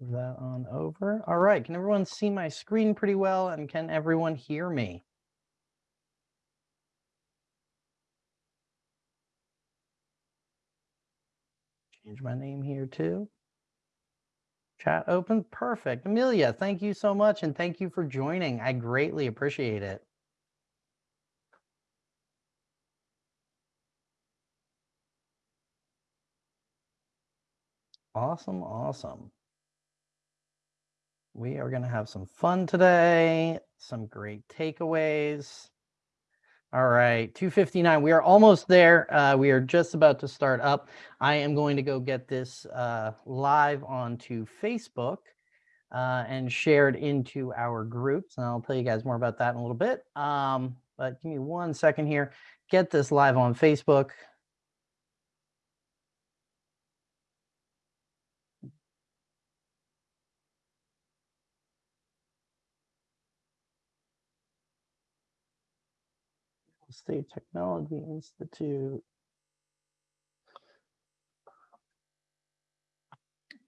That on over. All right, can everyone see my screen pretty well and can everyone hear me? Change my name here too. Chat open, perfect. Amelia, thank you so much and thank you for joining. I greatly appreciate it. Awesome, awesome. We are going to have some fun today, some great takeaways. All right, 259. We are almost there. Uh, we are just about to start up. I am going to go get this uh, live onto Facebook uh, and shared into our groups. And I'll tell you guys more about that in a little bit. Um, but give me one second here. Get this live on Facebook. State Technology Institute.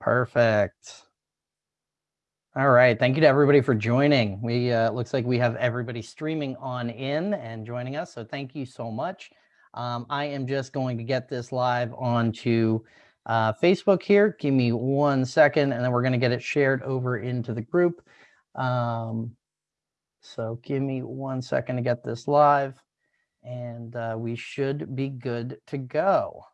Perfect. All right. Thank you to everybody for joining. We uh, looks like we have everybody streaming on in and joining us. So thank you so much. Um, I am just going to get this live onto uh, Facebook here. Give me one second, and then we're going to get it shared over into the group. Um, so give me one second to get this live and uh, we should be good to go.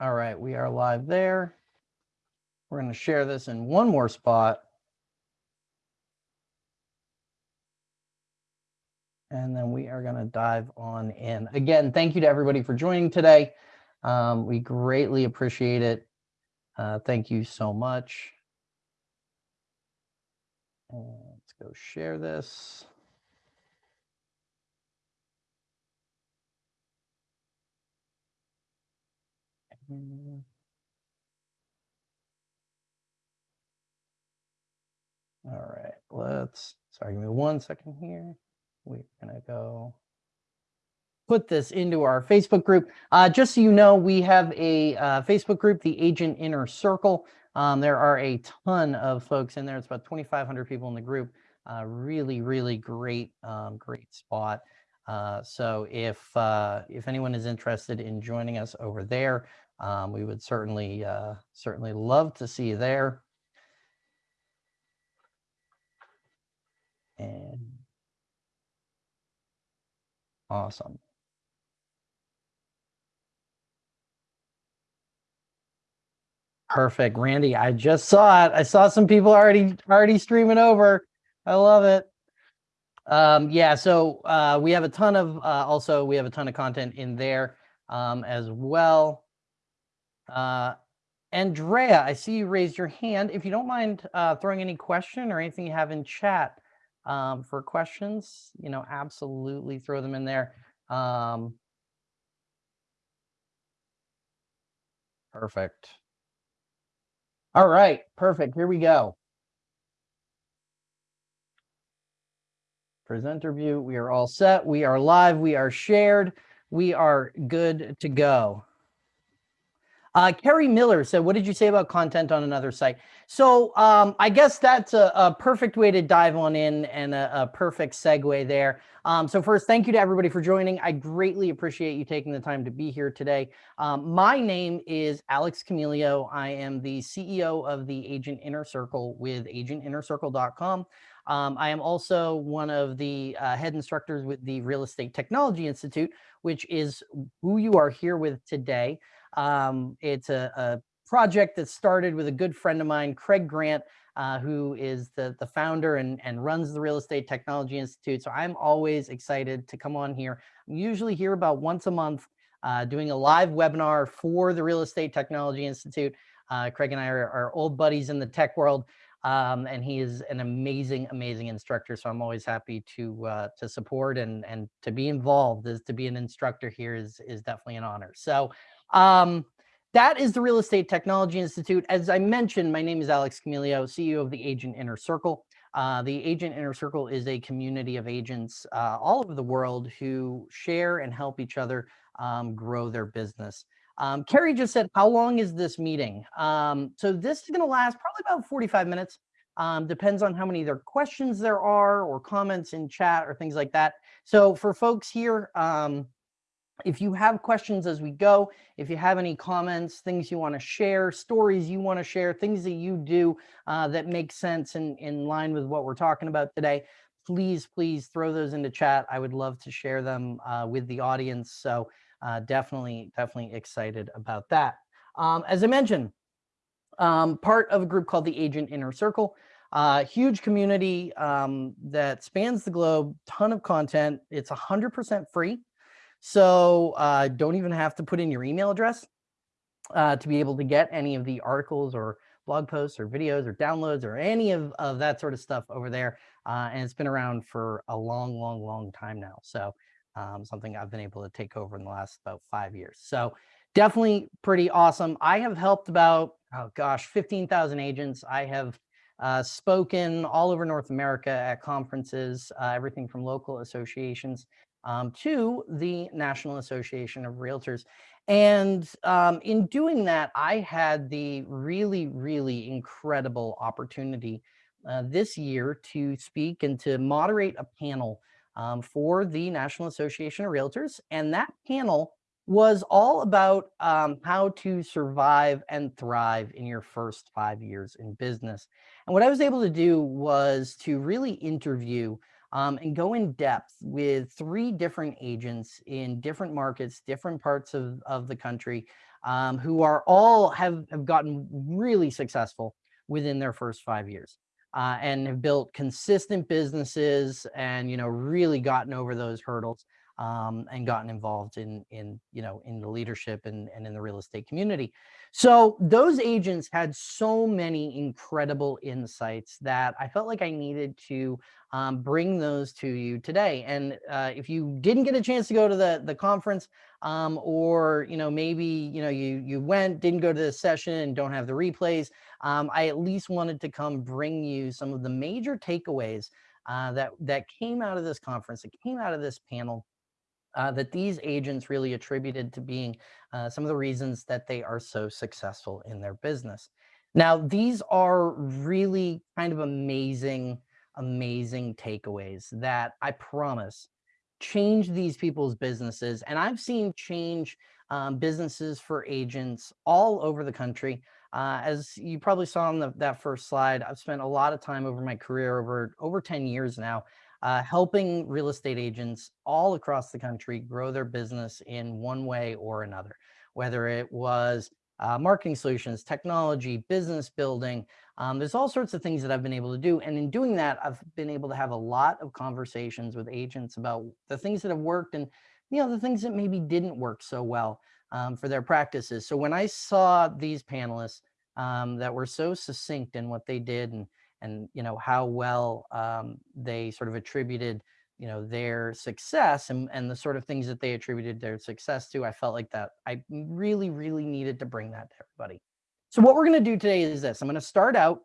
All right, we are live there. We're going to share this in one more spot. And then we are going to dive on in. Again, thank you to everybody for joining today. Um, we greatly appreciate it. Uh, thank you so much. Let's go share this. All right, let's, sorry, give me one second here. We're gonna go put this into our Facebook group. Uh, just so you know, we have a uh, Facebook group, the Agent Inner Circle. Um, there are a ton of folks in there. It's about 2,500 people in the group. Uh, really, really great, um, great spot. Uh, so if uh, if anyone is interested in joining us over there, um, we would certainly uh, certainly love to see you there. And awesome. Perfect. Randy, I just saw it. I saw some people already already streaming over. I love it. Um, yeah, so uh, we have a ton of, uh, also we have a ton of content in there um, as well. Uh, Andrea, I see you raised your hand. If you don't mind uh, throwing any question or anything you have in chat um, for questions, you know, absolutely throw them in there. Um, perfect. All right, perfect. Here we go. Presenter view, we are all set. We are live. We are shared. We are good to go. Uh, Kerry Miller said, what did you say about content on another site? So um, I guess that's a, a, perfect way to dive on in and a, a perfect segue there. Um, so first, thank you to everybody for joining. I greatly appreciate you taking the time to be here today. Um, my name is Alex Camilio. I am the CEO of the Agent Inner Circle with agentinnercircle.com. Um, I am also one of the uh, head instructors with the Real Estate Technology Institute, which is who you are here with today. Um, it's a, a, project that started with a good friend of mine, Craig Grant, uh, who is the, the founder and, and runs the Real Estate Technology Institute. So I'm always excited to come on here. I'm usually here about once a month uh, doing a live webinar for the Real Estate Technology Institute. Uh, Craig and I are, are, old buddies in the tech world, um, and he is an amazing, amazing instructor. So I'm always happy to uh, to support and and to be involved. Is to be an instructor here is is definitely an honor. So um, that is the Real Estate Technology Institute. As I mentioned, my name is Alex Camilio, CEO of the Agent Inner Circle. Uh, the Agent Inner Circle is a community of agents uh, all over the world who share and help each other um, grow their business. Um, Carrie just said, how long is this meeting? Um, so this is going to last probably about 45 minutes. Um, depends on how many there questions there are or comments in chat or things like that. So for folks here, um, if you have questions as we go, if you have any comments, things you want to share, stories you want to share, things that you do uh, that make sense in, in line with what we're talking about today, please, please throw those into chat. I would love to share them uh, with the audience. So uh, definitely, definitely excited about that. Um, as I mentioned, um, part of a group called the Agent Inner Circle, uh, huge community um, that spans the globe, ton of content. It's 100% free. So uh, don't even have to put in your email address uh, to be able to get any of the articles or blog posts or videos or downloads or any of, of that sort of stuff over there. Uh, and it's been around for a long, long, long time now. So um, something I've been able to take over in the last about five years. So definitely pretty awesome. I have helped about, oh gosh, 15,000 agents. I have uh, spoken all over North America at conferences, uh, everything from local associations um, to the National Association of Realtors. And um, in doing that, I had the really, really incredible opportunity uh, this year to speak and to moderate a panel um, for the National Association of Realtors. And that panel was all about um, how to survive and thrive in your first five years in business. And what I was able to do was to really interview um, and go in depth with three different agents in different markets, different parts of, of the country, um, who are all have, have gotten really successful within their first five years uh, and have built consistent businesses and, you know, really gotten over those hurdles um, and gotten involved in, in, you know, in the leadership and, and in the real estate community. So those agents had so many incredible insights that I felt like I needed to um, bring those to you today. And uh, if you didn't get a chance to go to the, the conference um, or, you know, maybe, you know, you, you went, didn't go to the session and don't have the replays, um, I at least wanted to come bring you some of the major takeaways uh, that, that came out of this conference, that came out of this panel uh, that these agents really attributed to being uh, some of the reasons that they are so successful in their business. Now, these are really kind of amazing, amazing takeaways that I promise change these people's businesses. And I've seen change um, businesses for agents all over the country. Uh, as you probably saw on the, that first slide, I've spent a lot of time over my career, over, over 10 years now, uh, helping real estate agents all across the country grow their business in one way or another, whether it was uh, marketing solutions, technology, business building. Um, there's all sorts of things that I've been able to do. And in doing that, I've been able to have a lot of conversations with agents about the things that have worked and you know the things that maybe didn't work so well um, for their practices. So when I saw these panelists um, that were so succinct in what they did and and you know how well um, they sort of attributed you know their success and, and the sort of things that they attributed their success to i felt like that i really really needed to bring that to everybody so what we're going to do today is this i'm going to start out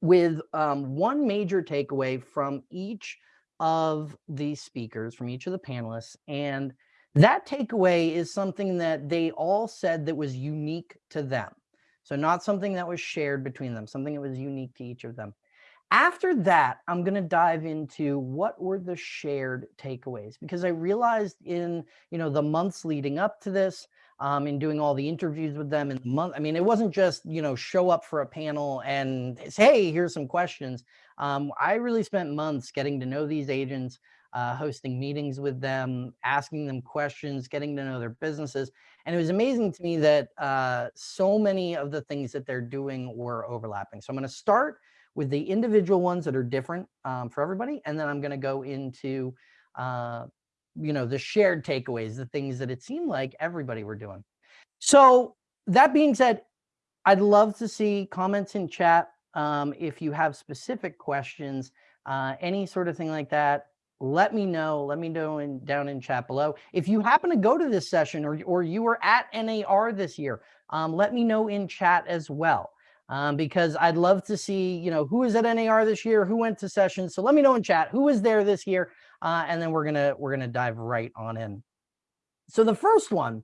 with um, one major takeaway from each of the speakers from each of the panelists and that takeaway is something that they all said that was unique to them so not something that was shared between them, something that was unique to each of them. After that, I'm going to dive into what were the shared takeaways because I realized in, you know, the months leading up to this, um, in doing all the interviews with them in the month. I mean, it wasn't just, you know, show up for a panel and say, hey, here's some questions. Um, I really spent months getting to know these agents, uh, hosting meetings with them, asking them questions, getting to know their businesses. And it was amazing to me that uh, so many of the things that they're doing were overlapping. So I'm going to start with the individual ones that are different um, for everybody. And then I'm going to go into, uh, you know, the shared takeaways, the things that it seemed like everybody were doing. So that being said, I'd love to see comments in chat. Um, if you have specific questions, uh, any sort of thing like that, let me know. Let me know in, down in chat below. If you happen to go to this session or, or you were at NAR this year, um, let me know in chat as well. Um, because I'd love to see, you know, who is at NAR this year, who went to sessions. So let me know in chat who was there this year, uh, and then we're gonna we're gonna dive right on in. So the first one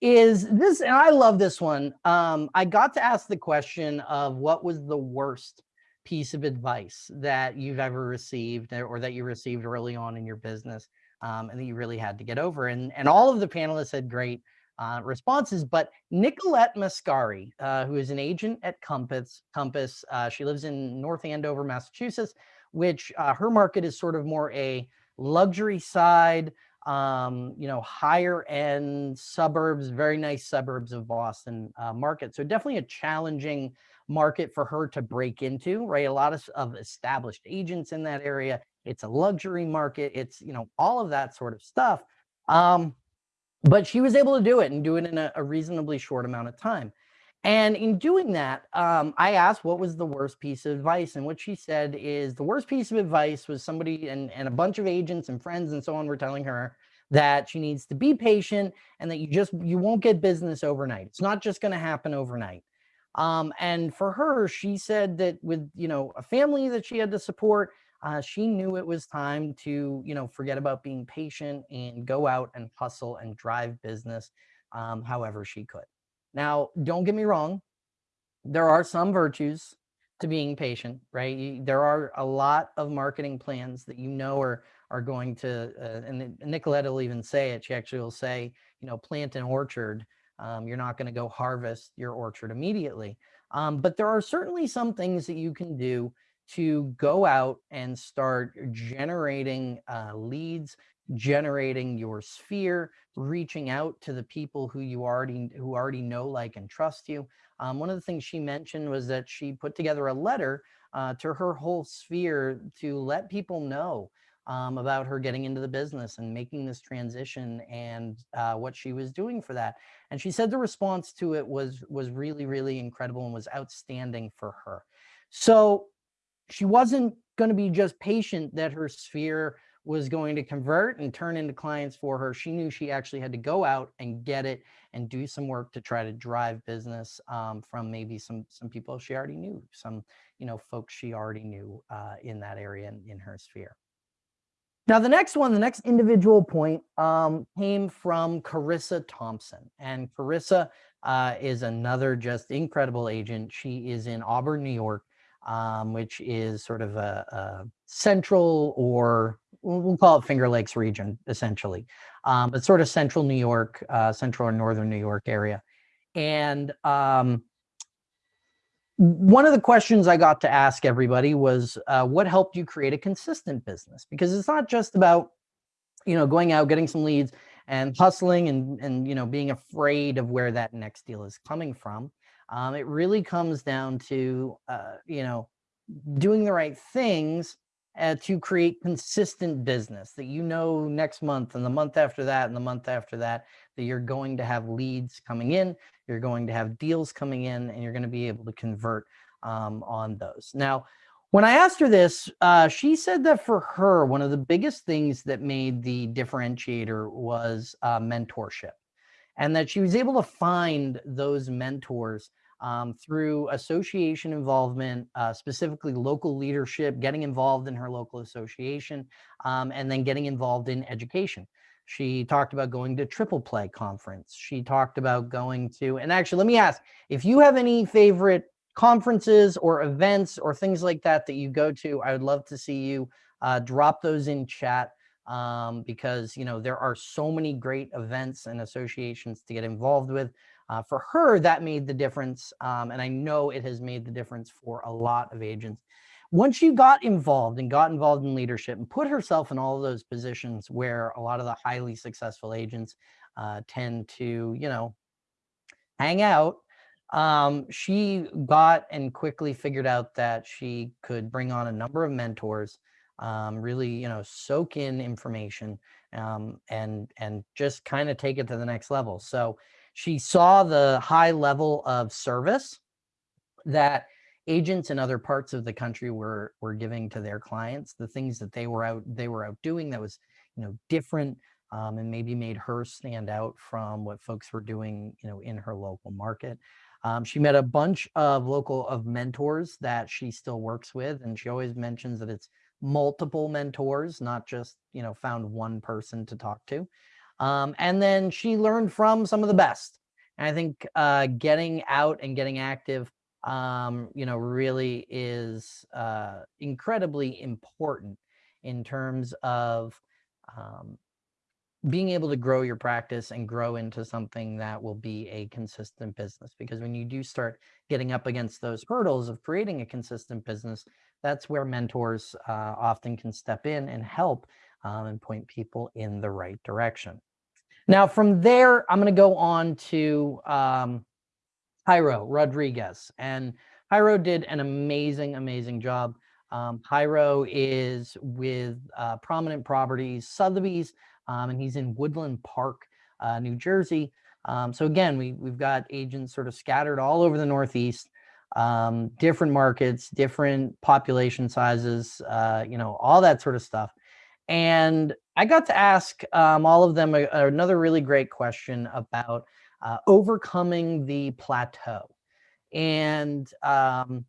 is this, and I love this one. Um, I got to ask the question of what was the worst piece of advice that you've ever received or that you received early on in your business um, and that you really had to get over. And, and all of the panelists had great uh, responses, but Nicolette Mascari, uh, who is an agent at Compass, Compass uh, she lives in North Andover, Massachusetts, which uh, her market is sort of more a luxury side, um, you know, higher end suburbs, very nice suburbs of Boston uh, market. So definitely a challenging market for her to break into, right? A lot of, of established agents in that area. It's a luxury market. It's, you know, all of that sort of stuff. Um, but she was able to do it and do it in a, a reasonably short amount of time. And in doing that, um, I asked what was the worst piece of advice. And what she said is the worst piece of advice was somebody and, and a bunch of agents and friends and so on were telling her that she needs to be patient and that you just, you won't get business overnight. It's not just going to happen overnight. Um, and for her, she said that with, you know, a family that she had to support, uh, she knew it was time to, you know, forget about being patient and go out and hustle and drive business um, however she could. Now, don't get me wrong. There are some virtues to being patient, right? There are a lot of marketing plans that you know are are going to, uh, and Nicolette will even say it. She actually will say, you know, plant an orchard. Um, you're not going to go harvest your orchard immediately. Um, but there are certainly some things that you can do to go out and start generating uh, leads, generating your sphere, reaching out to the people who you already who already know, like, and trust you. Um, one of the things she mentioned was that she put together a letter uh, to her whole sphere to let people know um, about her getting into the business and making this transition and uh, what she was doing for that. And she said the response to it was was really, really incredible and was outstanding for her. So she wasn't going to be just patient that her sphere was going to convert and turn into clients for her. She knew she actually had to go out and get it and do some work to try to drive business um, from maybe some some people she already knew, some you know folks she already knew uh, in that area in, in her sphere. Now, the next one, the next individual point um, came from Carissa Thompson. And Carissa uh, is another just incredible agent. She is in Auburn, New York um, which is sort of a, a, central or we'll call it Finger Lakes region, essentially, um, but sort of central New York, uh, central or northern New York area. And um, one of the questions I got to ask everybody was, uh, what helped you create a consistent business? Because it's not just about, you know, going out, getting some leads and hustling and, and, you know, being afraid of where that next deal is coming from. Um, it really comes down to, uh, you know, doing the right things uh, to create consistent business that you know next month and the month after that and the month after that, that you're going to have leads coming in, you're going to have deals coming in, and you're going to be able to convert um, on those. Now, when I asked her this, uh, she said that for her, one of the biggest things that made the differentiator was uh, mentorship and that she was able to find those mentors um, through association involvement, uh, specifically local leadership, getting involved in her local association, um, and then getting involved in education. She talked about going to Triple Play Conference. She talked about going to, and actually, let me ask if you have any favorite conferences or events or things like that that you go to, I would love to see you uh, drop those in chat um, because you know there are so many great events and associations to get involved with. Uh, for her, that made the difference, um, and I know it has made the difference for a lot of agents. Once she got involved and got involved in leadership and put herself in all of those positions where a lot of the highly successful agents uh, tend to, you know, hang out, um, she got and quickly figured out that she could bring on a number of mentors um, really, you know, soak in information um, and and just kind of take it to the next level. So she saw the high level of service that agents in other parts of the country were were giving to their clients, the things that they were out they were out doing that was, you know, different um, and maybe made her stand out from what folks were doing, you know, in her local market. Um, she met a bunch of local of mentors that she still works with, and she always mentions that it's multiple mentors, not just you know found one person to talk to. Um, and then she learned from some of the best. And I think uh, getting out and getting active, um, you know, really is uh, incredibly important in terms of um, being able to grow your practice and grow into something that will be a consistent business. Because when you do start getting up against those hurdles of creating a consistent business, that's where mentors uh, often can step in and help um, and point people in the right direction. Now, from there, I'm going to go on to um, Jairo Rodriguez. And Jairo did an amazing, amazing job. Um, Jairo is with uh, Prominent Properties Sotheby's, um, and he's in Woodland Park, uh, New Jersey. Um, so again, we, we've got agents sort of scattered all over the Northeast, um, different markets, different population sizes, uh, you know, all that sort of stuff. And I got to ask um, all of them a, another really great question about uh, overcoming the plateau. And, um,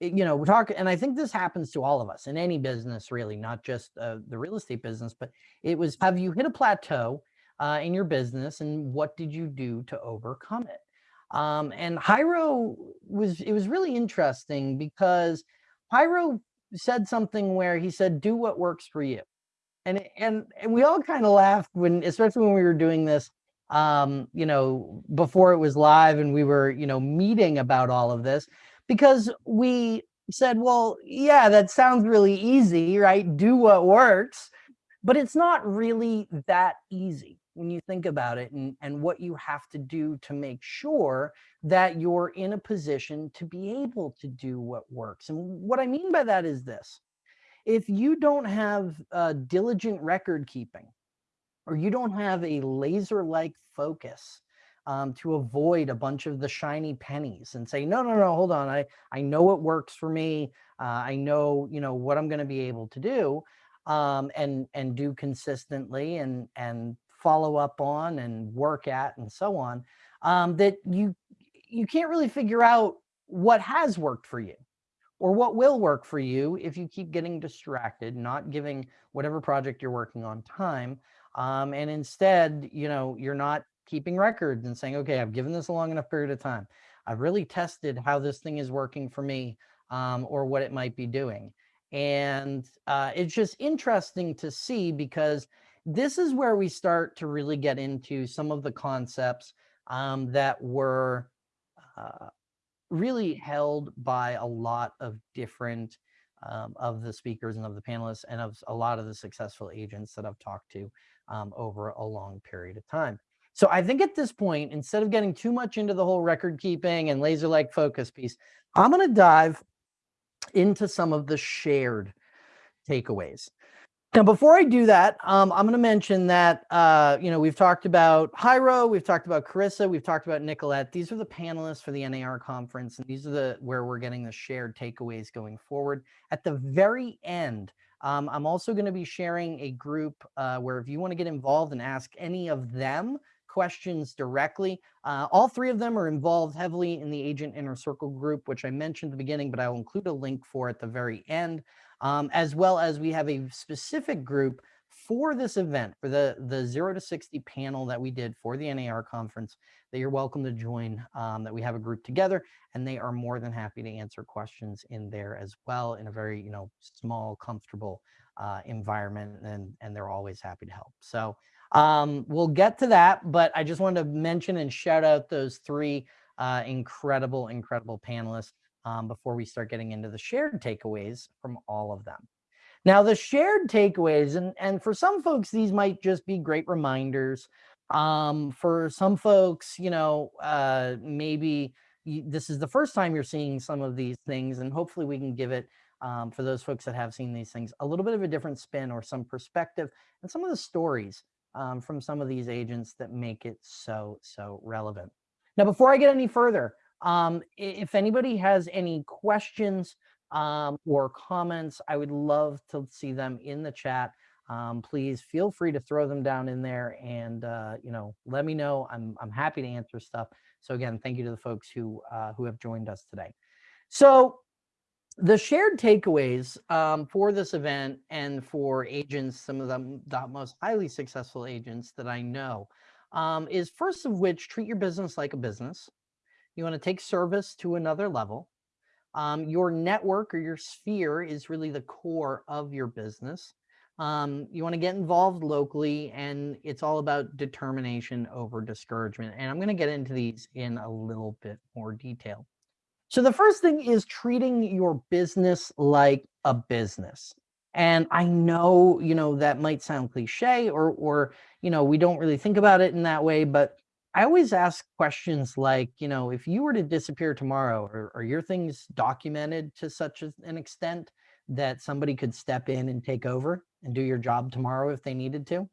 you know, we're talking, and I think this happens to all of us in any business, really, not just uh, the real estate business, but it was, have you hit a plateau uh, in your business and what did you do to overcome it? Um, and Jairo was, it was really interesting because Jairo said something where he said, do what works for you. And and and we all kind of laughed when especially when we were doing this um you know before it was live and we were you know meeting about all of this because we said well yeah that sounds really easy right? Do what works. But it's not really that easy when you think about it and, and what you have to do to make sure that you're in a position to be able to do what works and what i mean by that is this if you don't have uh, diligent record keeping or you don't have a laser-like focus um, to avoid a bunch of the shiny pennies and say, no, no, no, hold on. I, I know what works for me. Uh, I know, you know, what I'm going to be able to do um, and, and do consistently and, and follow up on and work at and so on, um, that you, you can't really figure out what has worked for you or what will work for you if you keep getting distracted, not giving whatever project you're working on time. Um, and instead, you know, you're not keeping records and saying, okay, I've given this a long enough period of time. I've really tested how this thing is working for me um, or what it might be doing. And uh, it's just interesting to see because this is where we start to really get into some of the concepts um, that were uh, really held by a lot of different um, of the speakers and of the panelists and of a lot of the successful agents that I've talked to um, over a long period of time. So I think at this point, instead of getting too much into the whole record keeping and laser-like focus piece, I'm going to dive into some of the shared takeaways. Now, before I do that, um, I'm going to mention that, uh, you know, we've talked about Jairo, we've talked about Carissa, we've talked about Nicolette. These are the panelists for the NAR conference, and these are the where we're getting the shared takeaways going forward. At the very end, um, I'm also going to be sharing a group uh, where if you want to get involved and ask any of them questions directly, uh, all three of them are involved heavily in the Agent Inner Circle group, which I mentioned at the beginning, but I will include a link for at the very end um, as well as we have a specific group for this event, for the, the 0 to 60 panel that we did for the NAR conference that you're welcome to join, um, that we have a group together, and they are more than happy to answer questions in there as well in a very, you know, small, comfortable uh, environment, and, and they're always happy to help. So um, we'll get to that, but I just wanted to mention and shout out those three uh, incredible, incredible panelists um, before we start getting into the shared takeaways from all of them. Now, the shared takeaways, and, and for some folks, these might just be great reminders. Um, for some folks, you know, uh, maybe you, this is the first time you're seeing some of these things, and hopefully we can give it, um, for those folks that have seen these things, a little bit of a different spin or some perspective and some of the stories um, from some of these agents that make it so, so relevant. Now, before I get any further, um, if anybody has any questions um, or comments, I would love to see them in the chat. Um, please feel free to throw them down in there and, uh, you know, let me know. I'm, I'm happy to answer stuff. So again, thank you to the folks who uh, who have joined us today. So the shared takeaways um, for this event and for agents, some of them the most highly successful agents that I know, um, is first of which treat your business like a business. You want to take service to another level. Um, your network or your sphere is really the core of your business. Um, you want to get involved locally, and it's all about determination over discouragement. And I'm going to get into these in a little bit more detail. So the first thing is treating your business like a business. And I know, you know, that might sound cliche or, or, you know, we don't really think about it in that way, but I always ask questions like, you know, if you were to disappear tomorrow, are, are your things documented to such an extent that somebody could step in and take over and do your job tomorrow if they needed to?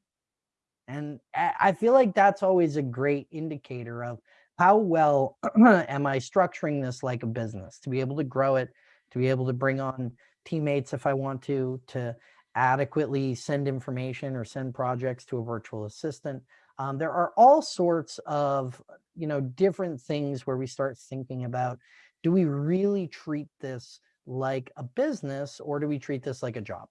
And I feel like that's always a great indicator of how well am I structuring this like a business to be able to grow it, to be able to bring on teammates if I want to, to adequately send information or send projects to a virtual assistant, um, there are all sorts of, you know, different things where we start thinking about, do we really treat this like a business or do we treat this like a job?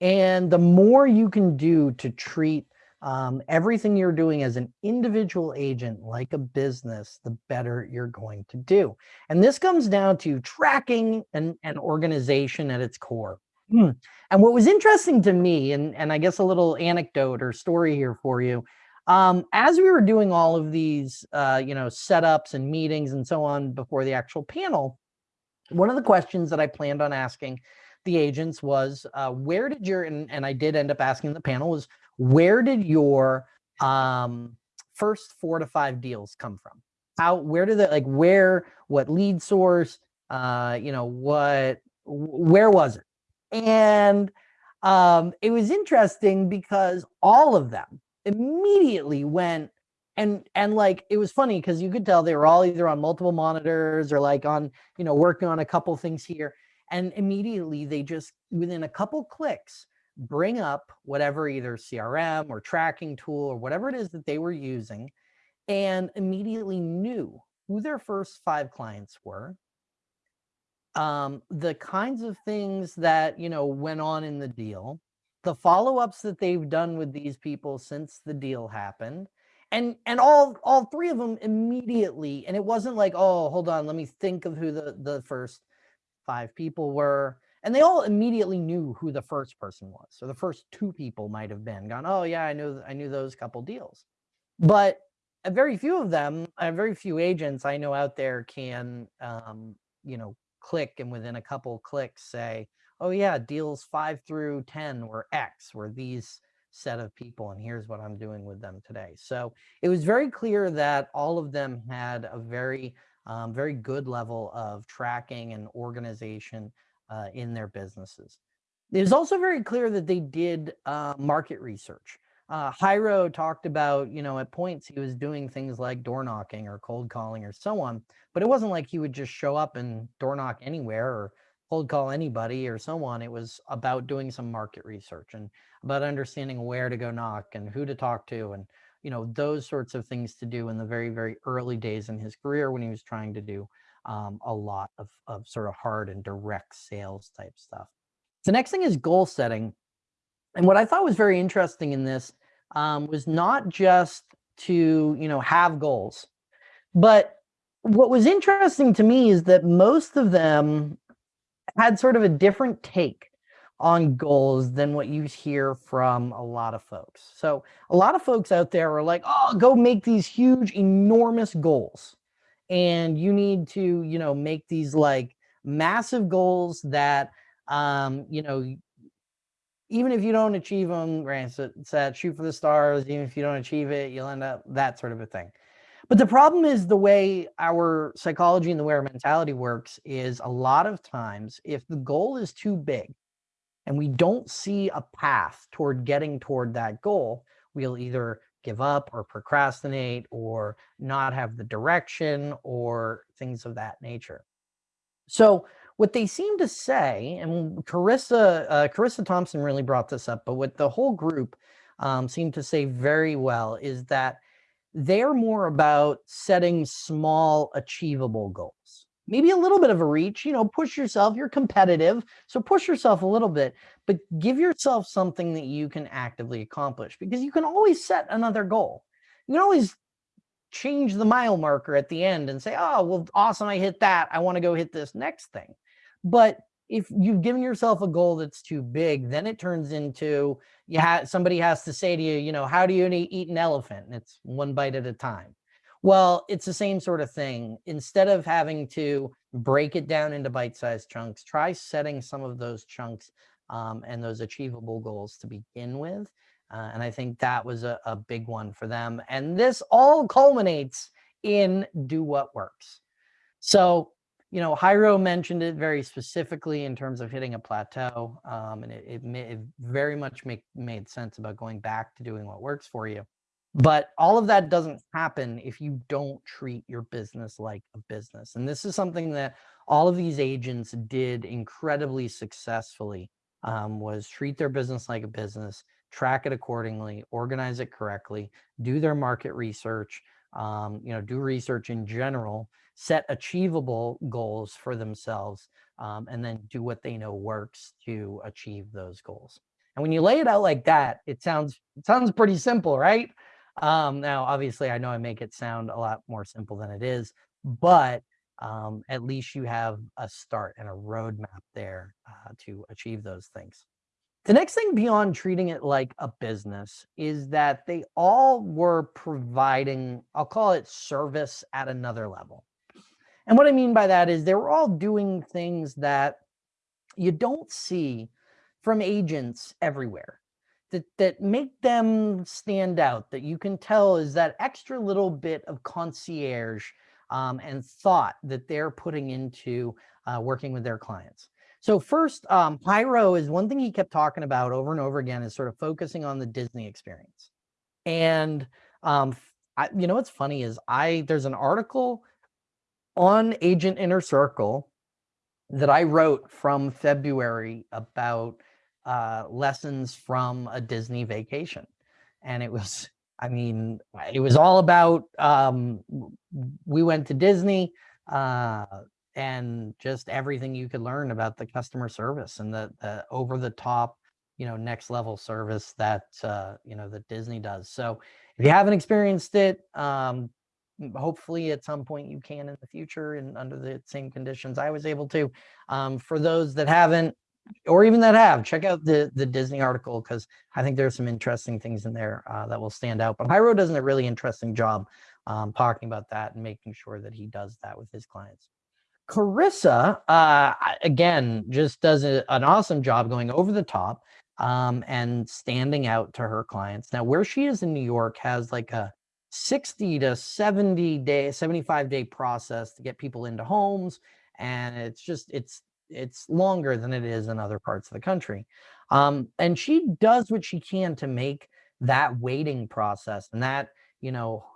And the more you can do to treat um, everything you're doing as an individual agent, like a business, the better you're going to do. And this comes down to tracking and, and organization at its core. Hmm. And what was interesting to me, and, and I guess a little anecdote or story here for you, um, as we were doing all of these, uh, you know, setups and meetings and so on before the actual panel, one of the questions that I planned on asking the agents was, uh, where did your, and, and I did end up asking the panel was, where did your um, first four to five deals come from? How, where did that, like where, what lead source, uh, you know, what, where was it? And um, it was interesting because all of them, immediately went and and like it was funny because you could tell they were all either on multiple monitors or like on you know working on a couple things here and immediately they just within a couple clicks bring up whatever either crm or tracking tool or whatever it is that they were using and immediately knew who their first five clients were. Um, the kinds of things that you know went on in the deal the follow-ups that they've done with these people since the deal happened and and all all three of them immediately and it wasn't like oh hold on let me think of who the the first five people were and they all immediately knew who the first person was so the first two people might have been gone oh yeah i knew i knew those couple deals. But a very few of them a very few agents i know out there can um you know click and within a couple clicks say oh yeah, deals five through 10 were X, were these set of people, and here's what I'm doing with them today. So it was very clear that all of them had a very, um, very good level of tracking and organization uh, in their businesses. It was also very clear that they did uh, market research. Uh, Jairo talked about, you know, at points he was doing things like door knocking or cold calling or so on, but it wasn't like he would just show up and door knock anywhere or cold call anybody or so on. It was about doing some market research and about understanding where to go knock and who to talk to and you know those sorts of things to do in the very very early days in his career when he was trying to do um, a lot of, of sort of hard and direct sales type stuff. The next thing is goal setting. And what I thought was very interesting in this um, was not just to, you know, have goals, but what was interesting to me is that most of them had sort of a different take on goals than what you hear from a lot of folks. So a lot of folks out there are like, oh, go make these huge, enormous goals. And you need to, you know, make these like massive goals that, um, you know, even if you don't achieve them, it's that shoot for the stars, even if you don't achieve it, you'll end up that sort of a thing. But the problem is the way our psychology and the way our mentality works is a lot of times if the goal is too big and we don't see a path toward getting toward that goal, we'll either give up or procrastinate or not have the direction or things of that nature. So what they seem to say, and Carissa, uh, Carissa Thompson really brought this up, but what the whole group um, seemed to say very well is that they're more about setting small achievable goals. Maybe a little bit of a reach you know push yourself you're competitive so push yourself a little bit but give yourself something that you can actively accomplish because you can always set another goal. You can always change the mile marker at the end and say oh well awesome i hit that i want to go hit this next thing. But if you've given yourself a goal that's too big, then it turns into you have somebody has to say to you, you know, how do you eat an elephant? And it's one bite at a time. Well, it's the same sort of thing. Instead of having to break it down into bite-sized chunks, try setting some of those chunks um, and those achievable goals to begin with. Uh, and I think that was a, a big one for them. And this all culminates in do what works. So you know, Jairo mentioned it very specifically in terms of hitting a plateau, um, and it, it, it, very much make, made sense about going back to doing what works for you. But all of that doesn't happen if you don't treat your business like a business. And this is something that all of these agents did incredibly successfully um, was treat their business like a business, track it accordingly, organize it correctly, do their market research, um, you know, do research in general, set achievable goals for themselves, um, and then do what they know works to achieve those goals. And when you lay it out like that, it sounds it sounds pretty simple, right? Um, now, obviously, I know I make it sound a lot more simple than it is, but um, at least you have a start and a roadmap there uh, to achieve those things. The next thing beyond treating it like a business is that they all were providing, I'll call it service at another level. And what I mean by that is they were all doing things that you don't see from agents everywhere that, that make them stand out, that you can tell is that extra little bit of concierge um, and thought that they're putting into uh, working with their clients. So first, um, Jairo is one thing he kept talking about over and over again is sort of focusing on the Disney experience. And um, I, you know what's funny is I there's an article on Agent Inner Circle that I wrote from February about uh, lessons from a Disney vacation, and it was I mean it was all about um, we went to Disney. Uh, and just everything you could learn about the customer service and the, the over the top you know next level service that uh, you know that disney does. So if you haven't experienced it um, hopefully at some point you can in the future and under the same conditions i was able to. Um, for those that haven't or even that have check out the the disney article because i think there's some interesting things in there uh, that will stand out. But Jairo does a really interesting job um, talking about that and making sure that he does that with his clients Carissa, uh, again, just does a, an awesome job going over the top um, and standing out to her clients. Now, where she is in New York has like a 60 to 70 day, 75 day process to get people into homes. And it's just, it's, it's longer than it is in other parts of the country. Um, and she does what she can to make that waiting process and that, you know,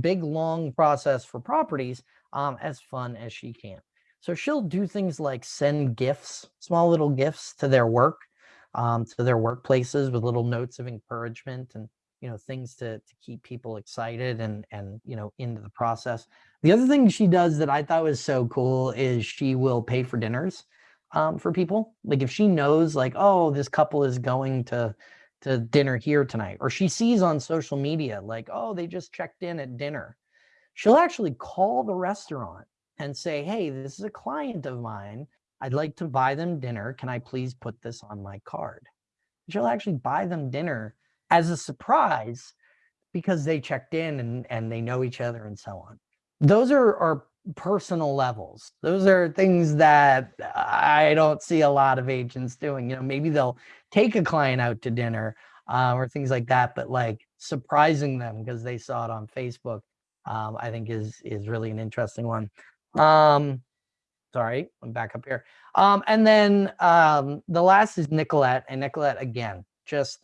big, long process for properties um, as fun as she can. So she'll do things like send gifts, small little gifts to their work, um, to their workplaces with little notes of encouragement and you know things to to keep people excited and and you know into the process. The other thing she does that I thought was so cool is she will pay for dinners um, for people. Like if she knows like oh this couple is going to to dinner here tonight, or she sees on social media like oh they just checked in at dinner, she'll actually call the restaurant and say, hey, this is a client of mine. I'd like to buy them dinner. Can I please put this on my card? She'll actually buy them dinner as a surprise because they checked in and, and they know each other and so on. Those are, are personal levels. Those are things that I don't see a lot of agents doing. You know, maybe they'll take a client out to dinner uh, or things like that, but like surprising them because they saw it on Facebook, um, I think is is really an interesting one. Um, sorry, I'm back up here. Um, and then um, the last is Nicolette, and Nicolette again, just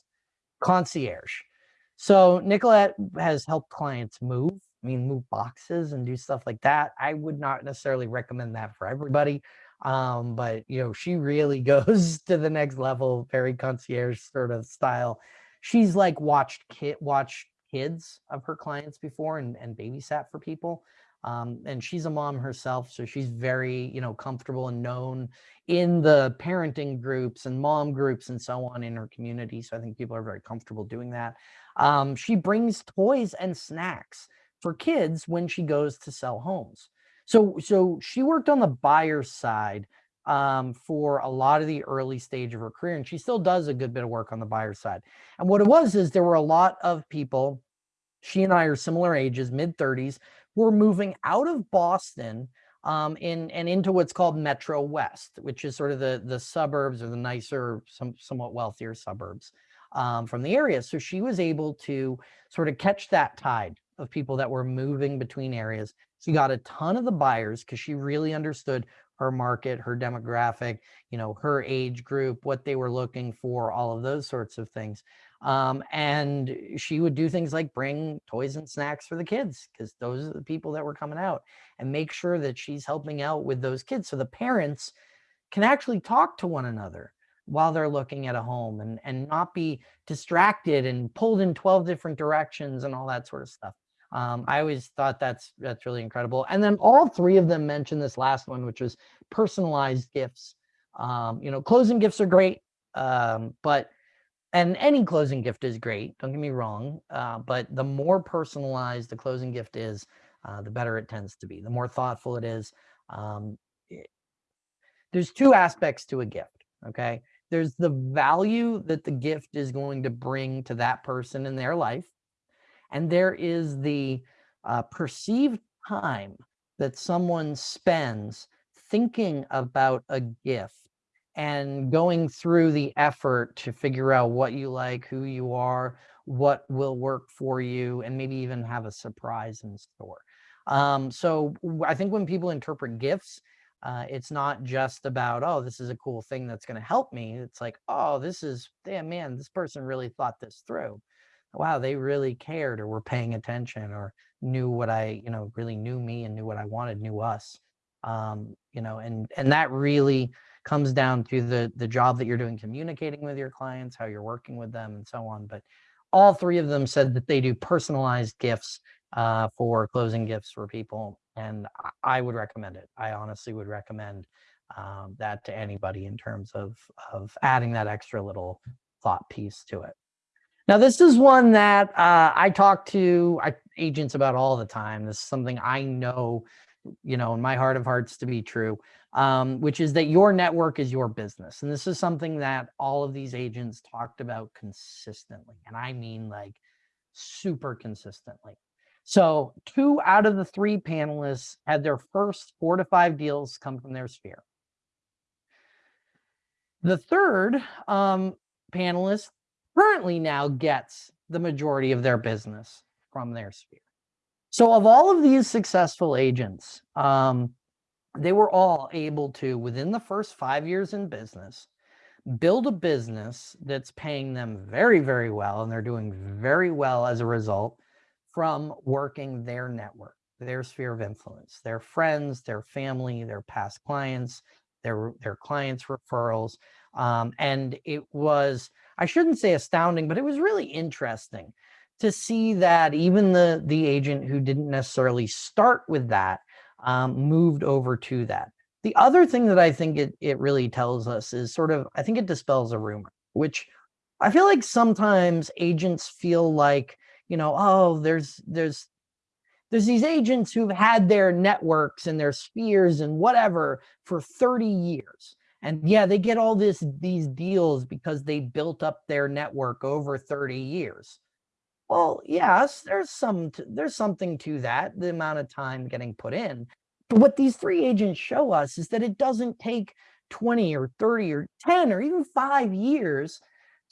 concierge. So Nicolette has helped clients move. I mean, move boxes and do stuff like that. I would not necessarily recommend that for everybody. Um, but you know, she really goes to the next level, very concierge sort of style. She's like watched kid watched kids of her clients before and, and babysat for people. Um, and she's a mom herself, so she's very, you know, comfortable and known in the parenting groups and mom groups and so on in her community. So I think people are very comfortable doing that. Um, she brings toys and snacks for kids when she goes to sell homes. So, so she worked on the buyer side um, for a lot of the early stage of her career, and she still does a good bit of work on the buyer side. And what it was is there were a lot of people. She and I are similar ages, mid 30s, were moving out of Boston um, in and into what's called Metro West, which is sort of the the suburbs or the nicer, some somewhat wealthier suburbs um, from the area. So she was able to sort of catch that tide of people that were moving between areas. She got a ton of the buyers because she really understood her market, her demographic, you know, her age group, what they were looking for, all of those sorts of things. Um, and she would do things like bring toys and snacks for the kids because those are the people that were coming out and make sure that she's helping out with those kids. So the parents can actually talk to one another while they're looking at a home and, and not be distracted and pulled in 12 different directions and all that sort of stuff. Um, I always thought that's that's really incredible. And then all three of them mentioned this last one, which was personalized gifts. Um, you know, closing gifts are great, um, but and any closing gift is great. Don't get me wrong, uh, but the more personalized the closing gift is, uh, the better it tends to be. The more thoughtful it is. Um, it, there's two aspects to a gift. Okay, there's the value that the gift is going to bring to that person in their life and there is the uh, perceived time that someone spends thinking about a gift and going through the effort to figure out what you like, who you are, what will work for you, and maybe even have a surprise in store. Um, so I think when people interpret gifts, uh, it's not just about, oh, this is a cool thing that's going to help me. It's like, oh, this is, damn, man, this person really thought this through wow, they really cared or were paying attention or knew what I, you know, really knew me and knew what I wanted, knew us. Um, you know, and and that really comes down to the the job that you're doing communicating with your clients, how you're working with them and so on. But all three of them said that they do personalized gifts uh, for closing gifts for people. And I would recommend it. I honestly would recommend um, that to anybody in terms of, of adding that extra little thought piece to it. Now, this is one that uh, I talk to agents about all the time. This is something I know, you know, in my heart of hearts to be true, um, which is that your network is your business. And this is something that all of these agents talked about consistently. And I mean like super consistently. So two out of the three panelists had their first four to five deals come from their sphere. The third um, panelist currently now gets the majority of their business from their sphere. So of all of these successful agents, um, they were all able to, within the first five years in business, build a business that's paying them very, very well, and they're doing very well as a result from working their network, their sphere of influence, their friends, their family, their past clients, their, their clients' referrals. Um, and it was I shouldn't say astounding, but it was really interesting to see that even the, the agent who didn't necessarily start with that um, moved over to that. The other thing that I think it, it really tells us is sort of, I think it dispels a rumor, which I feel like sometimes agents feel like, you know, oh, there's, there's, there's these agents who've had their networks and their spheres and whatever for 30 years. And yeah, they get all this these deals because they built up their network over 30 years. Well, yes, there's some there's something to that, the amount of time getting put in. But what these three agents show us is that it doesn't take 20 or 30 or 10 or even 5 years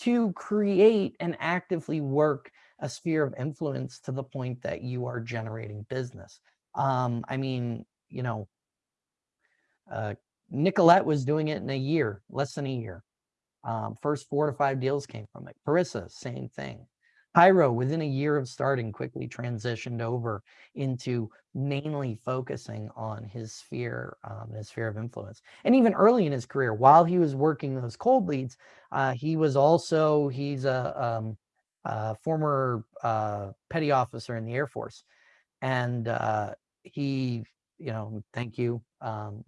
to create and actively work a sphere of influence to the point that you are generating business. Um, I mean, you know, uh, Nicolette was doing it in a year, less than a year. Um, first four to five deals came from it. Carissa, same thing. Jairo, within a year of starting, quickly transitioned over into mainly focusing on his sphere, um, his sphere of influence. And even early in his career, while he was working those cold leads, uh, he was also, he's a, um, uh, former uh, petty officer in the Air Force, and uh, he, you know, thank you, um.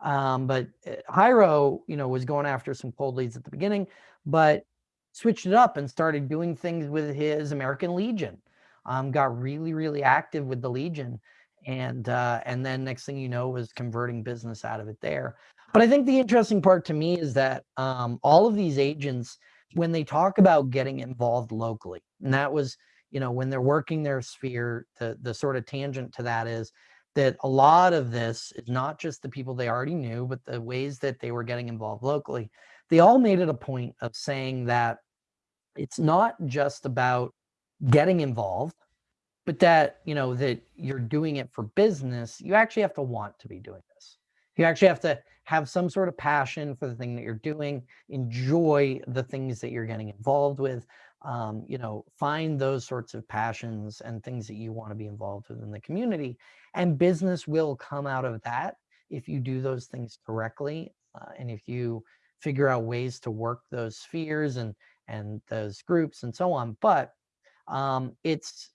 Um, but uh, Jairo, you know, was going after some cold leads at the beginning, but switched it up and started doing things with his American Legion. Um, got really, really active with the Legion, and uh, and then next thing you know was converting business out of it there. But I think the interesting part to me is that um, all of these agents, when they talk about getting involved locally, and that was, you know, when they're working their sphere, the the sort of tangent to that is that a lot of this is not just the people they already knew, but the ways that they were getting involved locally. They all made it a point of saying that it's not just about getting involved, but that, you know, that you're doing it for business. You actually have to want to be doing this. You actually have to have some sort of passion for the thing that you're doing, enjoy the things that you're getting involved with, um, you know, find those sorts of passions and things that you want to be involved with in the community. And business will come out of that if you do those things correctly. Uh, and if you figure out ways to work those spheres and, and those groups and so on. But um, it's,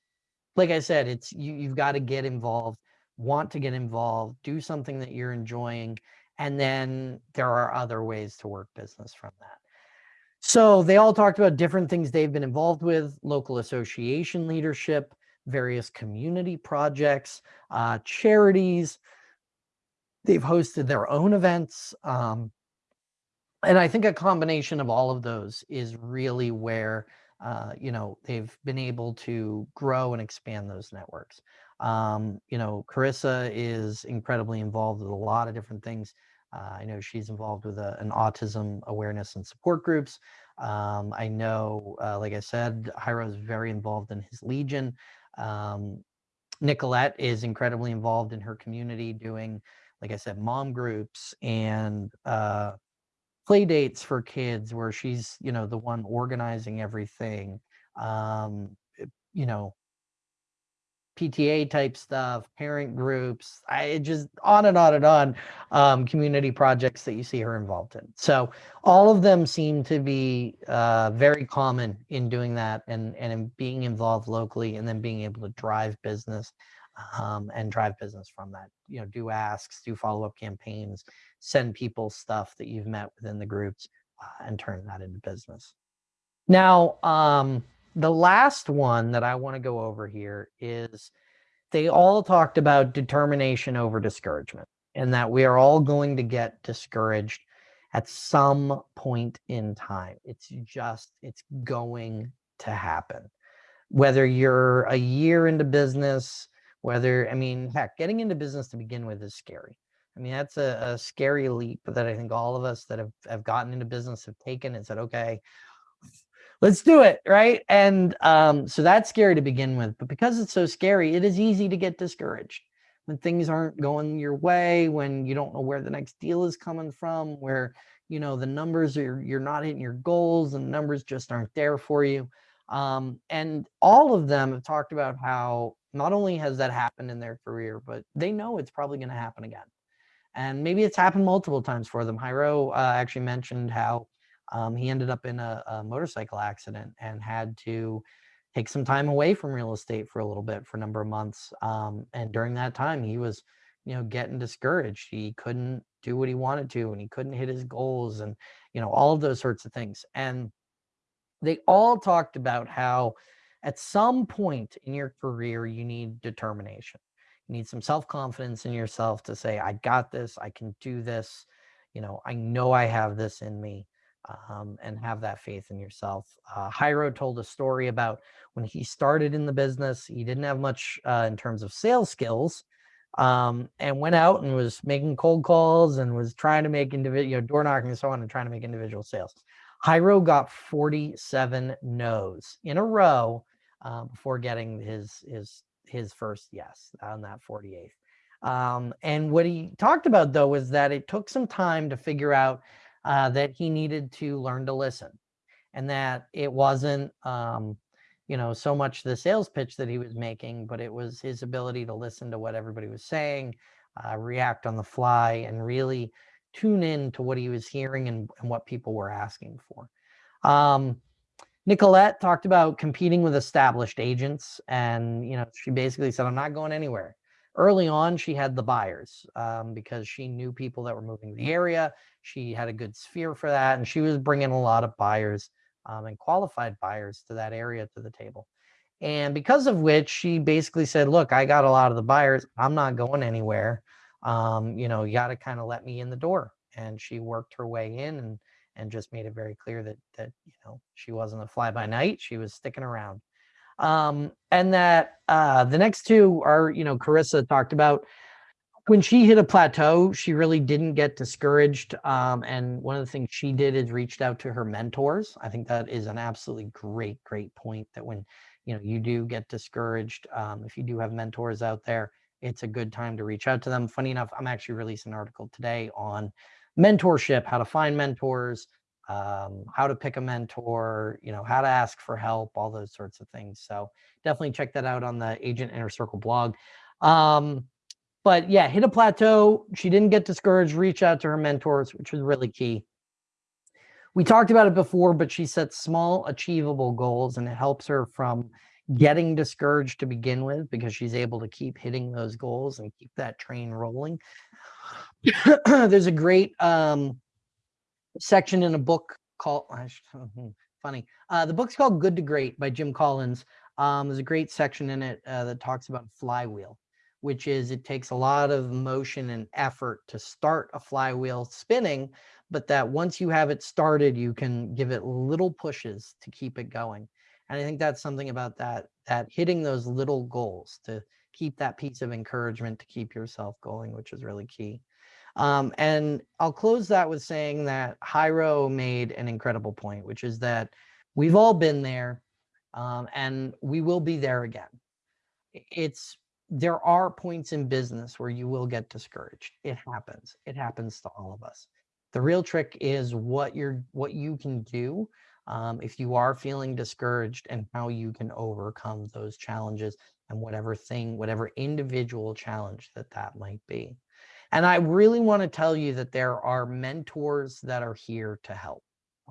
like I said, it's, you, you've got to get involved, want to get involved, do something that you're enjoying. And then there are other ways to work business from that. So they all talked about different things they've been involved with, local association leadership, various community projects, uh, charities. They've hosted their own events. Um, and I think a combination of all of those is really where, uh, you know, they've been able to grow and expand those networks. Um, you know, Carissa is incredibly involved with a lot of different things. Uh, I know she's involved with a, an autism awareness and support groups. Um, I know, uh, like I said, Jairo is very involved in his Legion. Um, Nicolette is incredibly involved in her community doing, like I said, mom groups and uh, play dates for kids where she's, you know, the one organizing everything. Um, you know, PTA type stuff, parent groups, I just on and on and on, um, community projects that you see her involved in. So all of them seem to be uh, very common in doing that and, and in being involved locally and then being able to drive business um, and drive business from that. You know, do asks, do follow-up campaigns, send people stuff that you've met within the groups uh, and turn that into business. Now, um, the last one that I want to go over here is they all talked about determination over discouragement and that we are all going to get discouraged at some point in time. It's just, it's going to happen. Whether you're a year into business, whether, I mean, heck, getting into business to begin with is scary. I mean, that's a, a scary leap that I think all of us that have, have gotten into business have taken and said, okay, let's do it right? And um, so that's scary to begin with but because it's so scary it is easy to get discouraged. When things aren't going your way when you don't know where the next deal is coming from where you know the numbers are you're not hitting your goals and the numbers just aren't there for you. Um, and all of them have talked about how not only has that happened in their career but they know it's probably going to happen again and maybe it's happened multiple times for them Jairo uh, actually mentioned how um, he ended up in a, a, motorcycle accident and had to take some time away from real estate for a little bit for a number of months. Um, and during that time, he was, you know, getting discouraged. He couldn't do what he wanted to, and he couldn't hit his goals, and you know, all of those sorts of things. And they all talked about how at some point in your career, you need determination. You need some self-confidence in yourself to say, I got this, I can do this. You know, I know I have this in me um, and have that faith in yourself. Uh, Jairo told a story about when he started in the business, he didn't have much uh, in terms of sales skills um, and went out and was making cold calls and was trying to make individual, you know, door knocking and so on and trying to make individual sales. Jairo got 47 no's in a row uh, before getting his, his, his first yes on that 48th. Um, and what he talked about though was that it took some time to figure out uh, that he needed to learn to listen and that it wasn't, um, you know, so much the sales pitch that he was making, but it was his ability to listen to what everybody was saying, uh, react on the fly, and really tune in to what he was hearing and, and what people were asking for. Um, Nicolette talked about competing with established agents. And, you know, she basically said, I'm not going anywhere. Early on, she had the buyers um, because she knew people that were moving the area. She had a good sphere for that. And she was bringing a lot of buyers um, and qualified buyers to that area to the table. And because of which she basically said, look, I got a lot of the buyers. I'm not going anywhere. Um, you know, you got to kind of let me in the door. And she worked her way in and and just made it very clear that that you know she wasn't a fly by night. She was sticking around. Um, and that uh, the next two are, you know, Carissa talked about when she hit a plateau, she really didn't get discouraged. Um, and one of the things she did is reached out to her mentors. I think that is an absolutely great, great point that when, you know, you do get discouraged, um, if you do have mentors out there, it's a good time to reach out to them. Funny enough, I'm actually releasing an article today on mentorship, how to find mentors, um, how to pick a mentor, you know, how to ask for help, all those sorts of things. So definitely check that out on the Agent Inner Circle blog. Um, but yeah, hit a plateau. She didn't get discouraged, reach out to her mentors, which was really key. We talked about it before, but she sets small achievable goals and it helps her from getting discouraged to begin with because she's able to keep hitting those goals and keep that train rolling. There's a great um, section in a book called, hmm, funny, uh, the book's called Good to Great by Jim Collins. Um, there's a great section in it uh, that talks about flywheel which is it takes a lot of motion and effort to start a flywheel spinning, but that once you have it started, you can give it little pushes to keep it going. And I think that's something about that, that hitting those little goals to keep that piece of encouragement to keep yourself going, which is really key. Um, and I'll close that with saying that Jairo made an incredible point, which is that we've all been there um, and we will be there again. It's there are points in business where you will get discouraged. It happens. It happens to all of us. The real trick is what you're what you can do um, if you are feeling discouraged and how you can overcome those challenges and whatever thing, whatever individual challenge that that might be. And I really want to tell you that there are mentors that are here to help.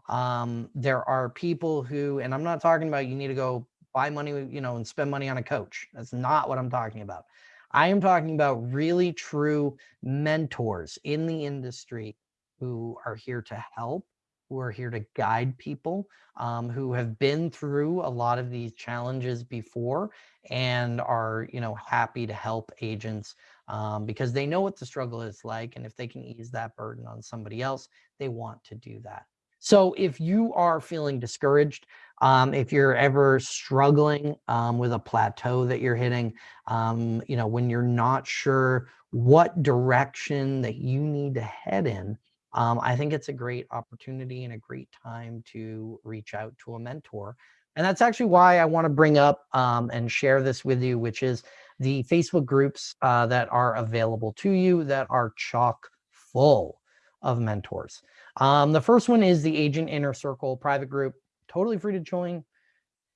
Um, there are people who, and I'm not talking about you need to go buy money, you know, and spend money on a coach. That's not what I'm talking about. I am talking about really true mentors in the industry who are here to help, who are here to guide people, um, who have been through a lot of these challenges before and are, you know, happy to help agents um, because they know what the struggle is like. And if they can ease that burden on somebody else, they want to do that. So if you are feeling discouraged, um, if you're ever struggling um, with a plateau that you're hitting, um, you know, when you're not sure what direction that you need to head in, um, I think it's a great opportunity and a great time to reach out to a mentor. And that's actually why I want to bring up um, and share this with you, which is the Facebook groups uh, that are available to you that are chock full of mentors. Um, the first one is the Agent Inner Circle private group, totally free to join,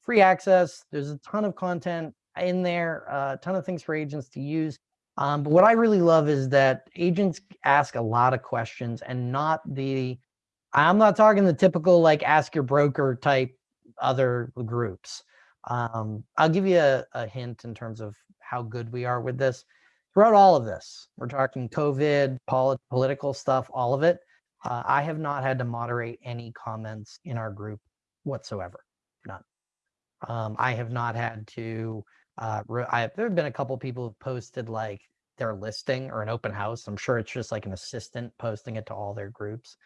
free access. There's a ton of content in there, a ton of things for agents to use. Um, but what I really love is that agents ask a lot of questions and not the, I'm not talking the typical like ask your broker type other groups. Um, I'll give you a, a hint in terms of how good we are with this. Throughout all of this, we're talking COVID, polit political stuff, all of it. Uh, I have not had to moderate any comments in our group whatsoever, none. Um, I have not had to, uh, I, there have been a couple people who've posted like their listing or an open house. I'm sure it's just like an assistant posting it to all their groups.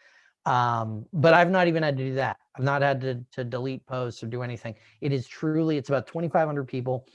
Um, but I've not even had to do that. I've not had to, to delete posts or do anything. It is truly, it's about 2,500 people.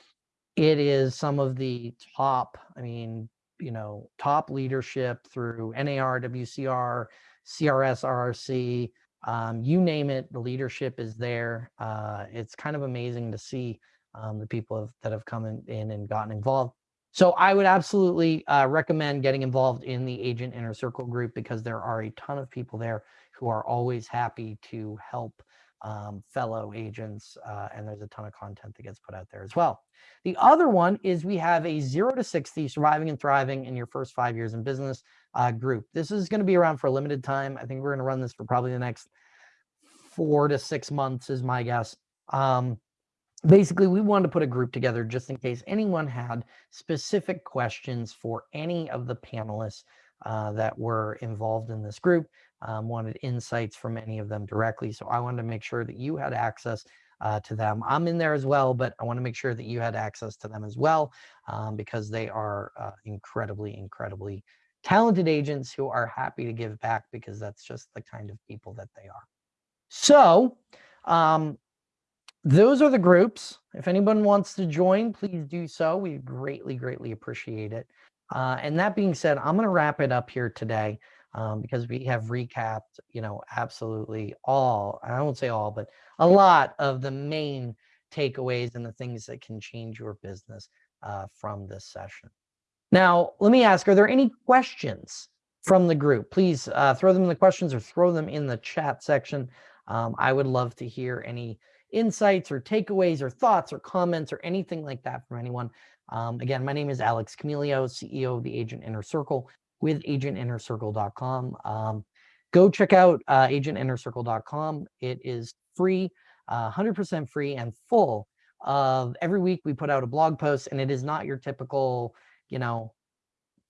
It is some of the top, I mean, you know, top leadership through NAR, WCR, CRS, RRC, um, you name it, the leadership is there. Uh, it's kind of amazing to see um, the people have, that have come in, in, and gotten involved. So I would absolutely uh, recommend getting involved in the Agent Inner Circle group because there are a ton of people there who are always happy to help um, fellow agents, uh, and there's a ton of content that gets put out there as well. The other one is we have a zero to 60 surviving and thriving in your first five years in business uh, group. This is going to be around for a limited time. I think we're going to run this for probably the next four to six months is my guess. Um, basically, we wanted to put a group together just in case anyone had specific questions for any of the panelists uh, that were involved in this group, um, wanted insights from any of them directly. So I wanted to make sure that you had access uh, to them. I'm in there as well, but I want to make sure that you had access to them as well um, because they are uh, incredibly, incredibly talented agents who are happy to give back because that's just the kind of people that they are. So um, those are the groups. If anyone wants to join, please do so. We greatly, greatly appreciate it. Uh, and that being said, I'm going to wrap it up here today um, because we have recapped, you know, absolutely all, I won't say all, but a lot of the main takeaways and the things that can change your business uh, from this session. Now, let me ask, are there any questions from the group? Please uh, throw them in the questions or throw them in the chat section. Um, I would love to hear any insights or takeaways or thoughts or comments or anything like that from anyone. Um, again, my name is Alex Camilio, CEO of the Agent Inner Circle with agentinnercircle.com. Um, go check out uh, agentinnercircle.com. It is free, 100% uh, free and full of every week we put out a blog post and it is not your typical, you know,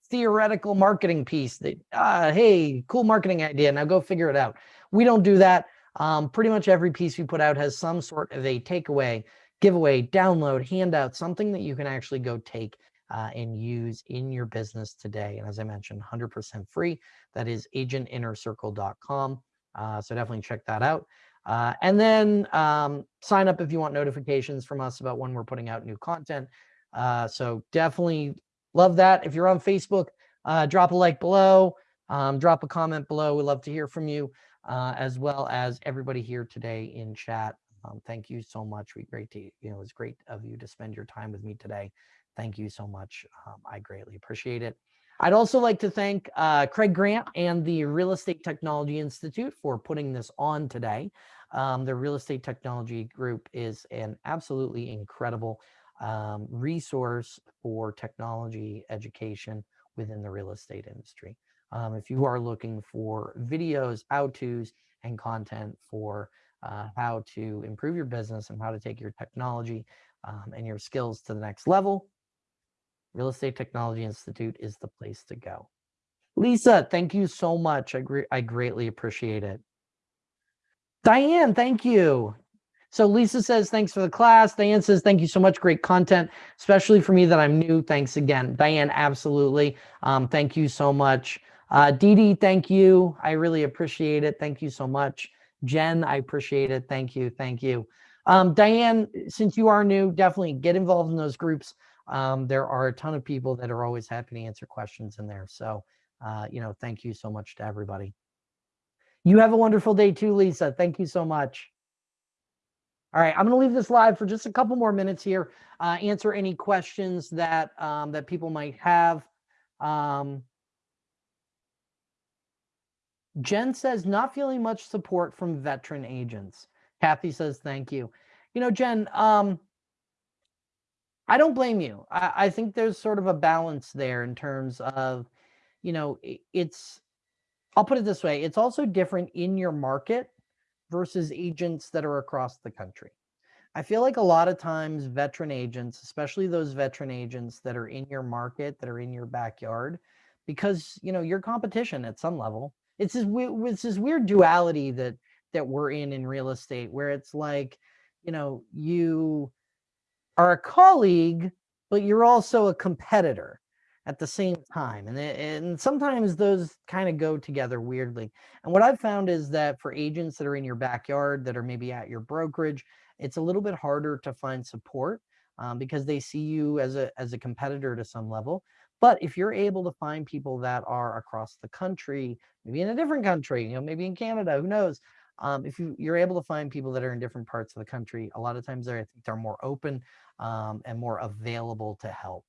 theoretical marketing piece that, uh, hey, cool marketing idea. Now go figure it out. We don't do that. Um, pretty much every piece we put out has some sort of a takeaway, giveaway, download, handout, something that you can actually go take uh, and use in your business today. And as I mentioned, 100% free. That is agentinnercircle.com. Uh, so definitely check that out. Uh, and then um, sign up if you want notifications from us about when we're putting out new content. Uh, so definitely love that. If you're on Facebook, uh, drop a like below, um, drop a comment below. we love to hear from you, uh, as well as everybody here today in chat. Um, thank you so much. We great to, you know, it was great of you to spend your time with me today. Thank you so much. Um, I greatly appreciate it. I'd also like to thank uh, Craig Grant and the Real Estate Technology Institute for putting this on today. Um, the Real Estate Technology Group is an absolutely incredible um, resource for technology education within the real estate industry. Um, if you are looking for videos, how-tos, and content for uh, how to improve your business and how to take your technology um, and your skills to the next level, Real Estate Technology Institute is the place to go. Lisa, thank you so much. I, I greatly appreciate it. Diane, thank you. So Lisa says, thanks for the class. Diane says, thank you so much. Great content, especially for me that I'm new. Thanks again. Diane, absolutely. Um, thank you so much. Uh, Dee Dee, thank you. I really appreciate it. Thank you so much. Jen, I appreciate it. Thank you. Thank you. Um, Diane, since you are new, definitely get involved in those groups um, there are a ton of people that are always happy to answer questions in there. So, uh, you know, thank you so much to everybody. You have a wonderful day too, Lisa. Thank you so much. All right, I'm going to leave this live for just a couple more minutes here. Uh, answer any questions that um, that people might have. Um, Jen says not feeling much support from veteran agents. Kathy says thank you. You know, Jen, um, I don't blame you. I, I think there's sort of a balance there in terms of, you know, it's, I'll put it this way, it's also different in your market versus agents that are across the country. I feel like a lot of times veteran agents, especially those veteran agents that are in your market, that are in your backyard, because you know your competition at some level. It's this it's this weird duality that that we're in in real estate, where it's like, you know, you are a colleague, but you're also a competitor at the same time. And, and sometimes those kind of go together weirdly. And what I've found is that for agents that are in your backyard, that are maybe at your brokerage, it's a little bit harder to find support um, because they see you as a, as a competitor to some level. But if you're able to find people that are across the country, maybe in a different country, you know, maybe in Canada, who knows, um, if you, you're able to find people that are in different parts of the country, a lot of times they're, I think they're more open um, and more available to help.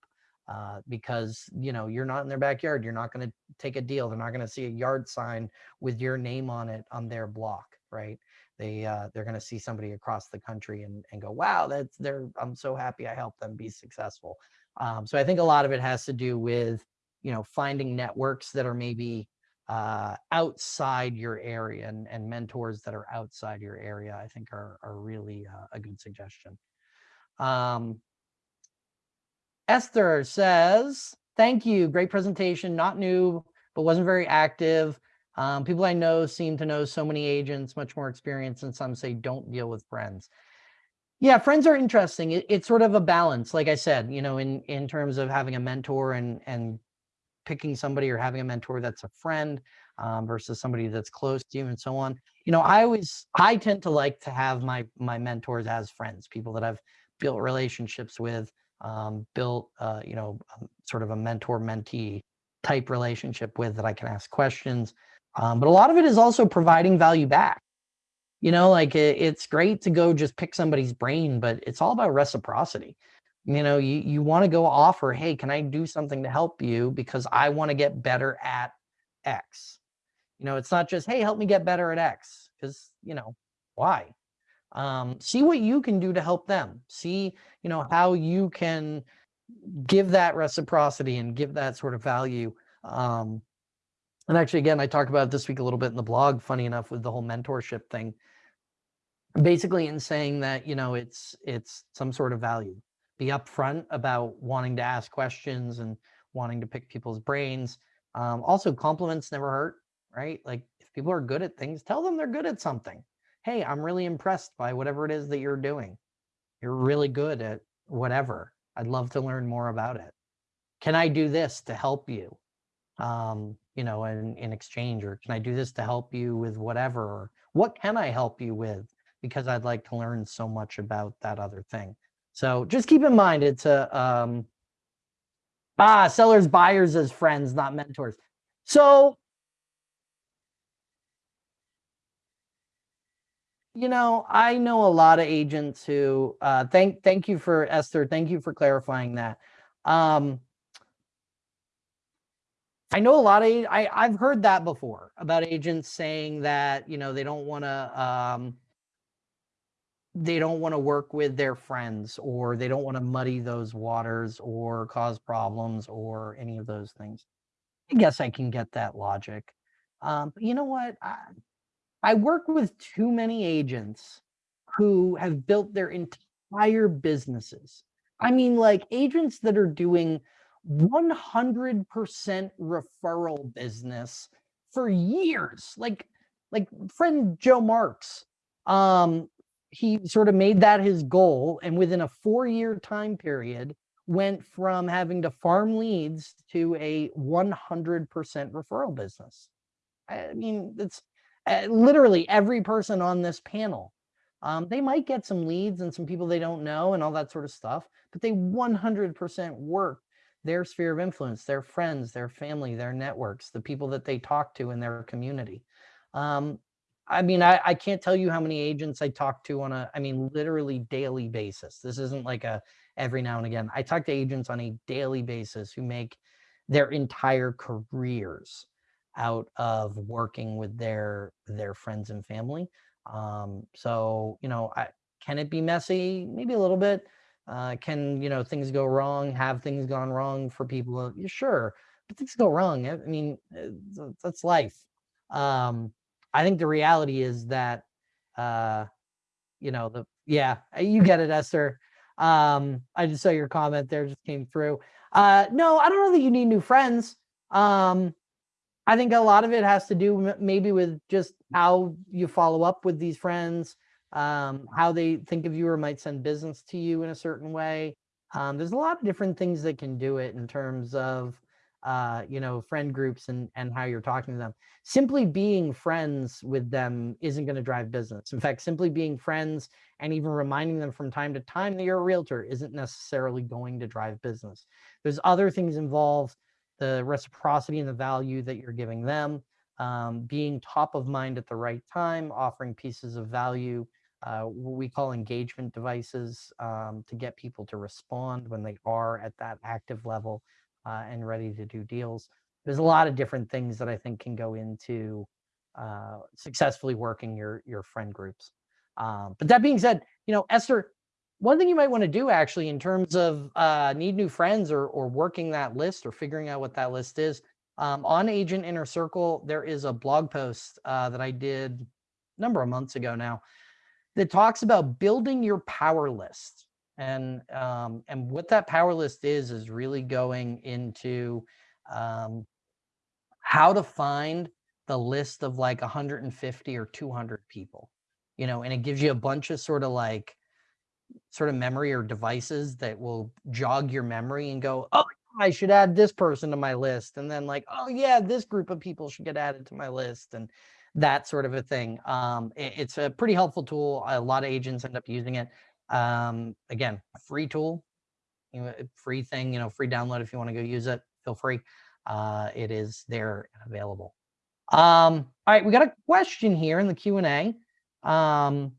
Uh, because you know you're not in their backyard you're not going to take a deal they're not going to see a yard sign with your name on it on their block right they uh, they're going to see somebody across the country and, and go wow that's they're i'm so happy i helped them be successful um, so i think a lot of it has to do with you know finding networks that are maybe uh, outside your area and, and mentors that are outside your area, I think are, are really uh, a good suggestion. Um, Esther says, thank you. Great presentation. Not new, but wasn't very active. Um, people I know seem to know so many agents, much more experience, and some say don't deal with friends. Yeah, friends are interesting. It, it's sort of a balance, like I said, you know, in in terms of having a mentor and and picking somebody or having a mentor that's a friend um, versus somebody that's close to you and so on. You know, I always I tend to like to have my my mentors as friends, people that I've built relationships with, um, built uh, you know um, sort of a mentor mentee type relationship with that I can ask questions. Um, but a lot of it is also providing value back. You know, like it, it's great to go just pick somebody's brain, but it's all about reciprocity. You know, you, you want to go offer, hey, can I do something to help you because I want to get better at X? You know, it's not just, hey, help me get better at X because, you know, why? Um, see what you can do to help them. See, you know, how you can give that reciprocity and give that sort of value. Um, and actually, again, I talked about this week a little bit in the blog, funny enough, with the whole mentorship thing. Basically in saying that, you know, it's it's some sort of value. Be upfront about wanting to ask questions and wanting to pick people's brains. Um, also, compliments never hurt, right? Like if people are good at things, tell them they're good at something. Hey, I'm really impressed by whatever it is that you're doing. You're really good at whatever. I'd love to learn more about it. Can I do this to help you? Um, you know, in, in exchange, or can I do this to help you with whatever? Or what can I help you with? Because I'd like to learn so much about that other thing. So just keep in mind, it's a, um, ah, sellers, buyers as friends, not mentors. So, you know, I know a lot of agents who, uh, thank, thank you for Esther. Thank you for clarifying that. Um, I know a lot of I I've heard that before about agents saying that, you know, they don't want to um they don't want to work with their friends or they don't want to muddy those waters or cause problems or any of those things. I guess I can get that logic. Um, you know what? I, I work with too many agents who have built their entire businesses. I mean, like agents that are doing 100% referral business for years. Like, like friend Joe Marks, um, he sort of made that his goal. And within a four year time period, went from having to farm leads to a 100% referral business. I mean, it's uh, literally every person on this panel. Um, they might get some leads and some people they don't know and all that sort of stuff, but they 100% work their sphere of influence, their friends, their family, their networks, the people that they talk to in their community. Um, I mean, I, I can't tell you how many agents I talk to on a, I mean, literally daily basis. This isn't like a every now and again. I talk to agents on a daily basis who make their entire careers out of working with their their friends and family. Um, so, you know, I, can it be messy? Maybe a little bit. Uh, can you know things go wrong? Have things gone wrong for people? Sure, but things go wrong. I mean, uh, that's life. Um, I think the reality is that, uh, you know, the yeah, you get it, Esther. Um, I just saw your comment there, just came through. Uh, no, I don't know that you need new friends. Um, I think a lot of it has to do maybe with just how you follow up with these friends um, how they think of you or might send business to you in a certain way. Um, there's a lot of different things that can do it in terms of, uh, you know, friend groups and, and how you're talking to them. Simply being friends with them isn't going to drive business. In fact, simply being friends and even reminding them from time to time that you're a realtor isn't necessarily going to drive business. There's other things involved, the reciprocity and the value that you're giving them, um, being top of mind at the right time, offering pieces of value uh, what we call engagement devices um, to get people to respond when they are at that active level uh, and ready to do deals. There's a lot of different things that I think can go into uh, successfully working your your friend groups. Um, but that being said, you know, Esther, one thing you might want to do actually in terms of uh, need new friends or or working that list or figuring out what that list is, Um, on Agent Inner Circle, there is a blog post uh, that I did a number of months ago now that talks about building your power list. And um, and what that power list is is really going into um, how to find the list of like 150 or 200 people, you know, and it gives you a bunch of sort of like sort of memory or devices that will jog your memory and go, oh, I should add this person to my list. And then like, oh yeah, this group of people should get added to my list and that sort of a thing. Um, it, it's a pretty helpful tool. A lot of agents end up using it. Um, again, free tool, you know, free thing, you know, free download. If you want to go use it, feel free. Uh, it is there and available. Um, all right, we got a question here in the Q&A. Um,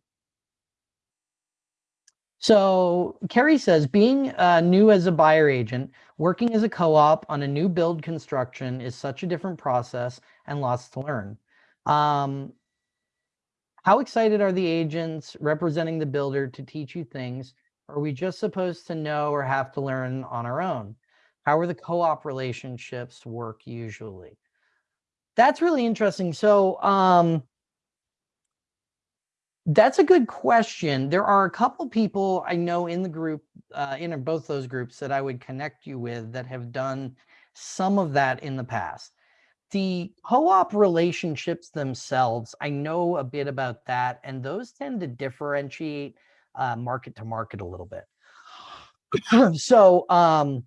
so Kerry says, being uh, new as a buyer agent, working as a co-op on a new build construction is such a different process and lots to learn. Um, how excited are the agents representing the builder to teach you things? Are we just supposed to know or have to learn on our own? How are the co-op relationships work usually? That's really interesting. So um, that's a good question. There are a couple people I know in the group, uh, in both those groups that I would connect you with that have done some of that in the past. The co-op relationships themselves, I know a bit about that, and those tend to differentiate uh, market to market a little bit. so um,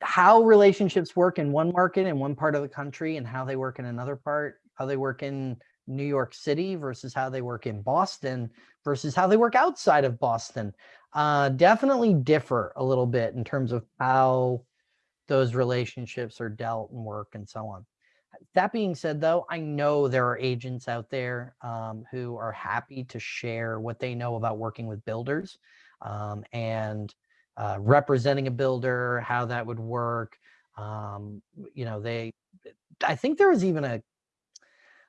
how relationships work in one market in one part of the country and how they work in another part, how they work in New York City versus how they work in Boston versus how they work outside of Boston uh, definitely differ a little bit in terms of how those relationships are dealt and work and so on. That being said, though, I know there are agents out there um, who are happy to share what they know about working with builders um, and uh, representing a builder, how that would work. Um, you know, they, I think there was even a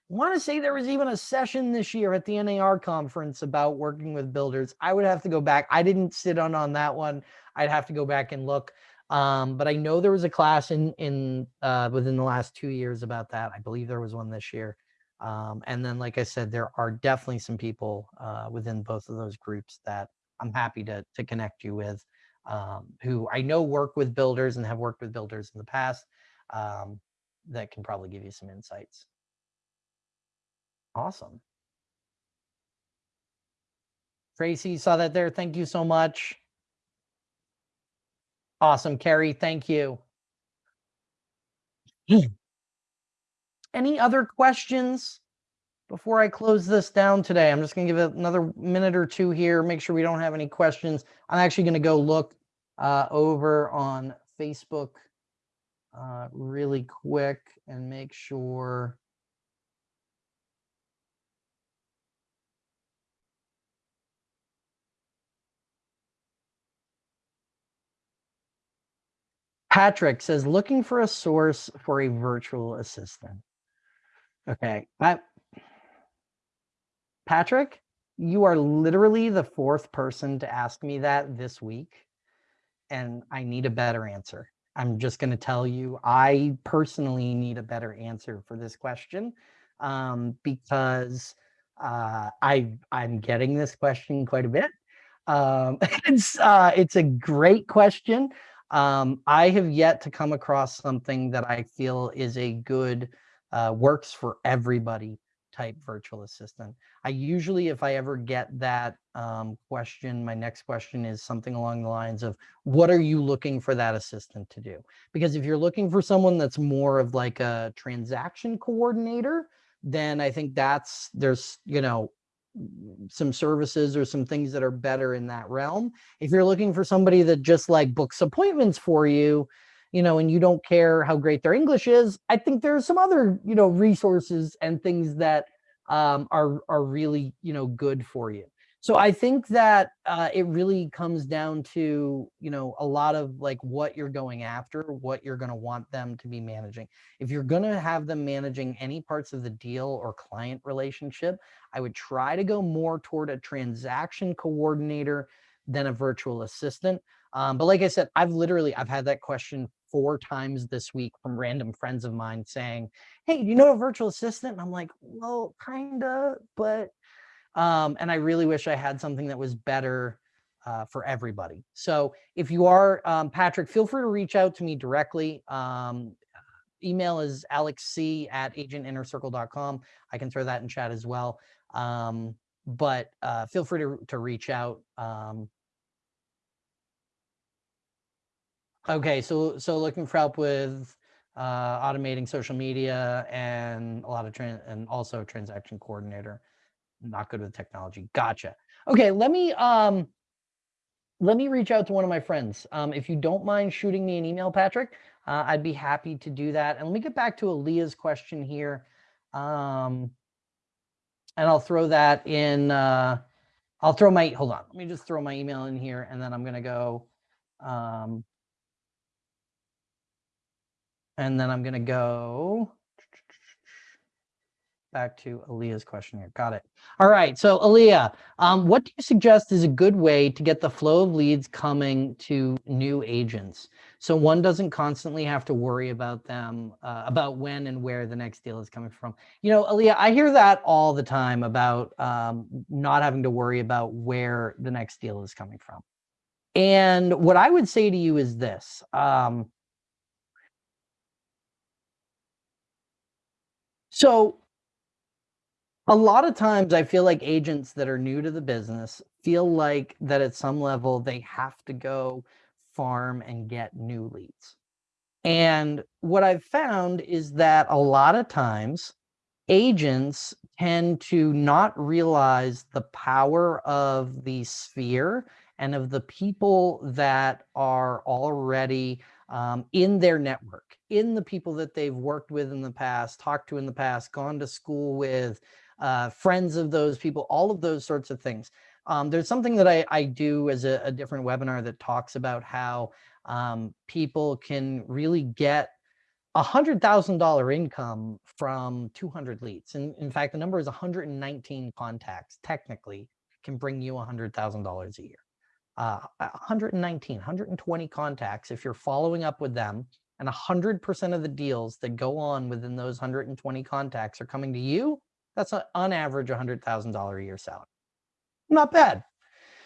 want to say there was even a session this year at the NAR conference about working with builders. I would have to go back. I didn't sit on on that one. I'd have to go back and look. Um, but I know there was a class in in uh, within the last two years about that. I believe there was one this year. Um, and then, like I said, there are definitely some people uh, within both of those groups that I'm happy to to connect you with, um, who I know work with builders and have worked with builders in the past. Um, that can probably give you some insights. Awesome. Tracy saw that there. Thank you so much. Awesome, Carrie. Thank you. Any other questions before I close this down today? I'm just going to give it another minute or two here, make sure we don't have any questions. I'm actually going to go look uh, over on Facebook uh, really quick and make sure Patrick says, looking for a source for a virtual assistant. Okay. I, Patrick, you are literally the fourth person to ask me that this week. And I need a better answer. I'm just going to tell you, I personally need a better answer for this question um, because uh, I, I'm getting this question quite a bit. Um, it's, uh, it's a great question. Um, I have yet to come across something that I feel is a good, uh, works for everybody type virtual assistant. I usually, if I ever get that um, question, my next question is something along the lines of, what are you looking for that assistant to do? Because if you're looking for someone that's more of like a transaction coordinator, then I think that's, there's, you know, some services or some things that are better in that realm. If you're looking for somebody that just like books appointments for you, you know, and you don't care how great their English is, I think there's some other, you know, resources and things that um, are, are really, you know, good for you. So I think that uh, it really comes down to, you know, a lot of like what you're going after, what you're going to want them to be managing. If you're going to have them managing any parts of the deal or client relationship, I would try to go more toward a transaction coordinator than a virtual assistant. Um, but like I said, I've literally, I've had that question four times this week from random friends of mine saying, Hey, do you know a virtual assistant? And I'm like, well, kinda, but, um, and I really wish I had something that was better uh, for everybody. So if you are, um, Patrick, feel free to reach out to me directly. Um, email is alexc at agentinnercircle.com. I can throw that in chat as well. Um, but uh, feel free to, to reach out. Um, okay, so so looking for help with uh, automating social media and a lot of and also transaction coordinator. Not good with technology. Gotcha. Okay, let me um let me reach out to one of my friends. Um, if you don't mind shooting me an email, Patrick, uh, I'd be happy to do that. And let me get back to Aaliyah's question here. Um, and I'll throw that in, uh, I'll throw my, hold on, let me just throw my email in here and then I'm gonna go, um, and then I'm gonna go, back to Aaliyah's question here. Got it. All right. So Aaliyah, um, what do you suggest is a good way to get the flow of leads coming to new agents? So one doesn't constantly have to worry about them, uh, about when and where the next deal is coming from. You know, Aaliyah, I hear that all the time about um, not having to worry about where the next deal is coming from. And what I would say to you is this. Um, so a lot of times I feel like agents that are new to the business feel like that at some level they have to go farm and get new leads. And what I've found is that a lot of times agents tend to not realize the power of the sphere and of the people that are already um, in their network, in the people that they've worked with in the past, talked to in the past, gone to school with, uh, friends of those people, all of those sorts of things. Um, there's something that I, I do as a, a, different webinar that talks about how um, people can really get a hundred thousand dollar income from 200 leads. And in fact, the number is 119 contacts technically can bring you a hundred thousand dollars a year. Uh, 119, 120 contacts. If you're following up with them and 100% of the deals that go on within those 120 contacts are coming to you, that's a, on average $100,000 a year salary. Not bad.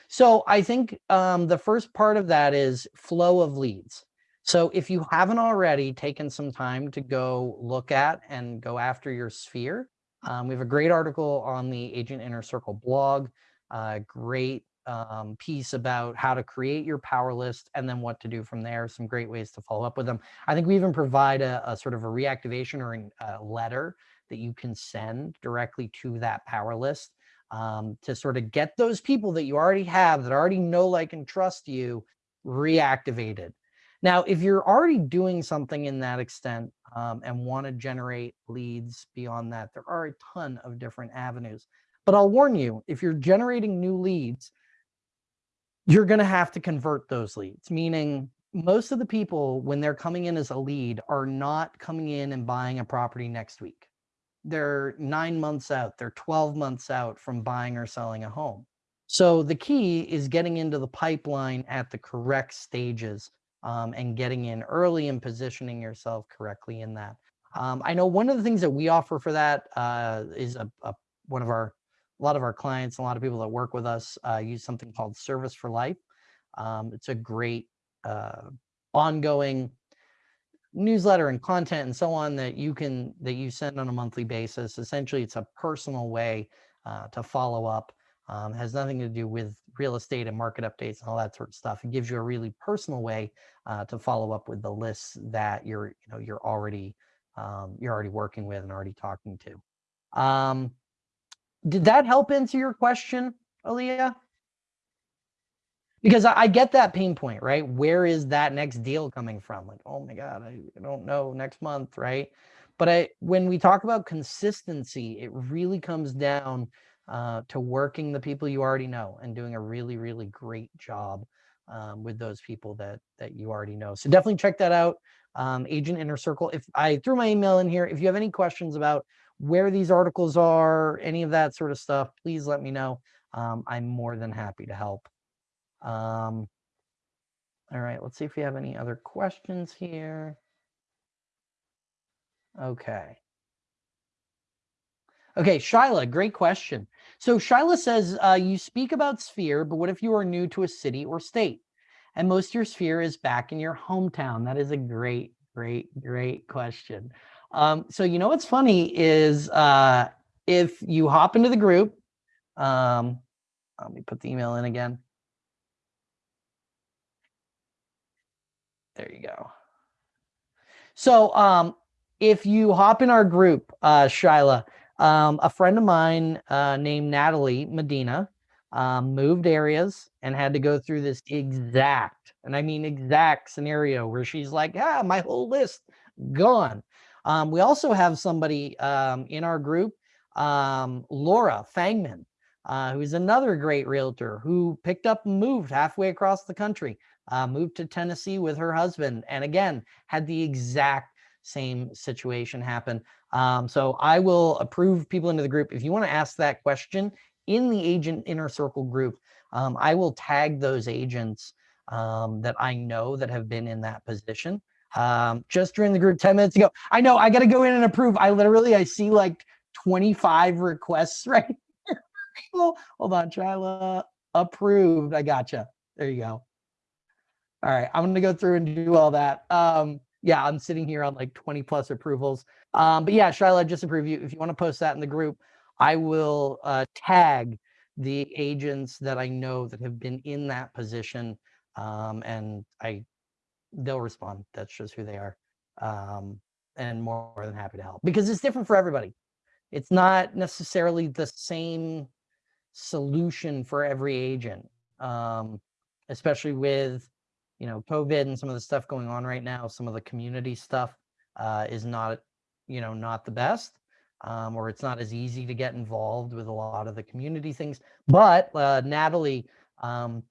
So I think um, the first part of that is flow of leads. So if you haven't already taken some time to go look at and go after your sphere, um, we have a great article on the Agent Inner Circle blog, great um, piece about how to create your power list and then what to do from there. Some great ways to follow up with them. I think we even provide a, a sort of a reactivation or a letter that you can send directly to that power list um, to sort of get those people that you already have that already know, like, and trust you reactivated. Now, if you're already doing something in that extent um, and want to generate leads beyond that, there are a ton of different avenues. But I'll warn you, if you're generating new leads, you're going to have to convert those leads, meaning most of the people, when they're coming in as a lead, are not coming in and buying a property next week they're nine months out, they're 12 months out from buying or selling a home. So the key is getting into the pipeline at the correct stages um, and getting in early and positioning yourself correctly in that. Um, I know one of the things that we offer for that uh, is a, a, one of our, a lot of our clients, a lot of people that work with us uh, use something called Service for Life. Um, it's a great uh, ongoing newsletter and content and so on that you can that you send on a monthly basis. Essentially, it's a personal way uh, to follow up. Um, has nothing to do with real estate and market updates and all that sort of stuff. It gives you a really personal way uh, to follow up with the lists that you're you know you're already um, you're already working with and already talking to. Um, did that help answer your question, Aaliyah? Because I, get that pain point, right? Where is that next deal coming from? Like, oh my God, I, I don't know next month, right? But I, when we talk about consistency, it really comes down uh, to working the people you already know and doing a really, really great job um, with those people that that you already know. So definitely check that out, um, Agent Inner Circle. If I threw my email in here, if you have any questions about where these articles are, any of that sort of stuff, please let me know. Um, I'm more than happy to help. Um, All right, let's see if we have any other questions here. Okay. Okay, Shyla, great question. So Shyla says, uh, you speak about sphere, but what if you are new to a city or state? And most of your sphere is back in your hometown. That is a great, great, great question. Um, so you know what's funny is uh, if you hop into the group, um, let me put the email in again. There you go. So um, if you hop in our group, uh, Shyla, um, a friend of mine uh, named Natalie Medina um, moved areas and had to go through this exact, and I mean exact scenario where she's like, ah, my whole list gone. Um, we also have somebody um, in our group, um, Laura Fangman, uh, who's another great realtor who picked up and moved halfway across the country, uh, moved to Tennessee with her husband, and again, had the exact same situation happen. Um, so I will approve people into the group. If you want to ask that question in the agent inner circle group, um, I will tag those agents um, that I know that have been in that position. Um, just during the group 10 minutes ago. I know I got to go in and approve. I literally, I see like 25 requests right here. Hold on, Shyla, approved. I gotcha. There you go. All right, I'm to go through and do all that. Um, yeah, I'm sitting here on like 20 plus approvals. Um, but yeah, Shyla, just approve you. If you want to post that in the group, I will uh, tag the agents that I know that have been in that position. Um, and I, they'll respond. That's just who they are. Um, and more than happy to help because it's different for everybody. It's not necessarily the same solution for every agent, um, especially with you know, COVID and some of the stuff going on right now, some of the community stuff uh, is not, you know, not the best, um, or it's not as easy to get involved with a lot of the community things. But uh, Natalie um,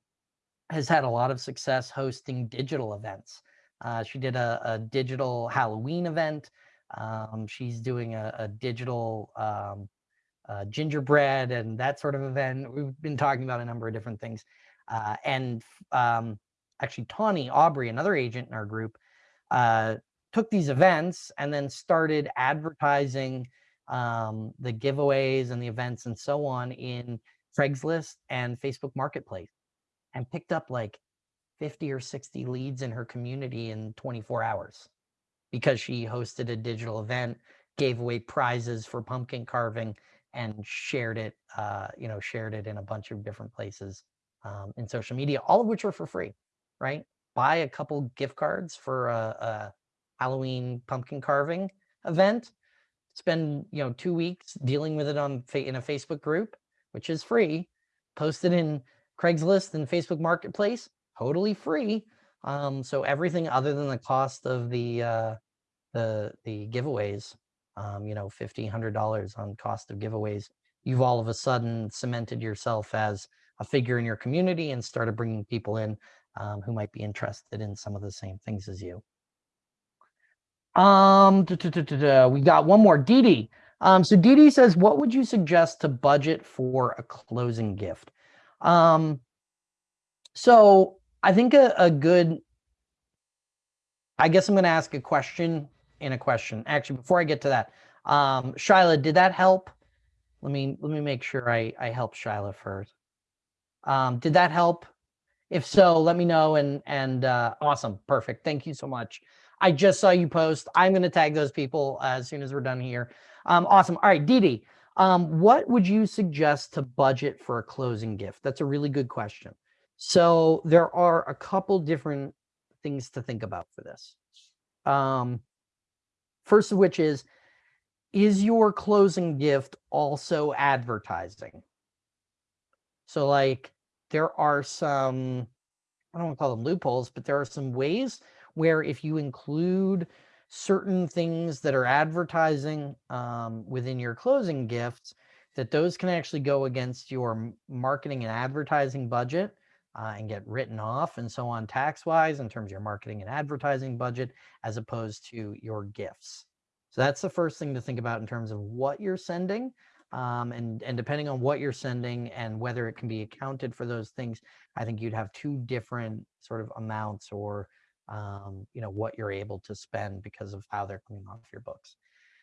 has had a lot of success hosting digital events. Uh, she did a, a, digital Halloween event. Um, she's doing a, a digital um, uh, gingerbread and that sort of event. We've been talking about a number of different things. Uh, and um, actually Tawny Aubrey, another agent in our group, uh, took these events and then started advertising um, the giveaways and the events and so on in Craigslist and Facebook Marketplace and picked up like 50 or 60 leads in her community in 24 hours because she hosted a digital event, gave away prizes for pumpkin carving and shared it, uh, you know, shared it in a bunch of different places um, in social media, all of which were for free right? Buy a couple gift cards for a, a Halloween pumpkin carving event. Spend you know two weeks dealing with it on in a Facebook group, which is free. Post it in Craigslist and Facebook Marketplace, totally free. Um, so everything other than the cost of the uh, the the giveaways, um, you know, fifty, hundred dollars on cost of giveaways, you've all of a sudden cemented yourself as a figure in your community and started bringing people in um, who might be interested in some of the same things as you. Um, da, da, da, we got one more, Dee Um, so Dee says, what would you suggest to budget for a closing gift? Um, so I think a, a good, I guess I'm going to ask a question in a question. Actually, before I get to that, um, Shyla, did that help? Let me let me make sure I I help Shyla first. Um, did that help? If so, let me know and and uh, awesome, perfect. Thank you so much. I just saw you post. I'm going to tag those people as soon as we're done here. Um, awesome. All right, Didi, um, what would you suggest to budget for a closing gift? That's a really good question. So there are a couple different things to think about for this. Um, first of which is, is your closing gift also advertising? So like, there are some, I don't want to call them loopholes, but there are some ways where if you include certain things that are advertising um, within your closing gifts, that those can actually go against your marketing and advertising budget uh, and get written off and so on tax wise in terms of your marketing and advertising budget as opposed to your gifts. So that's the first thing to think about in terms of what you're sending. Um, and, and depending on what you're sending and whether it can be accounted for those things, I think you'd have two different sort of amounts or, um, you know, what you're able to spend because of how they're coming off your books.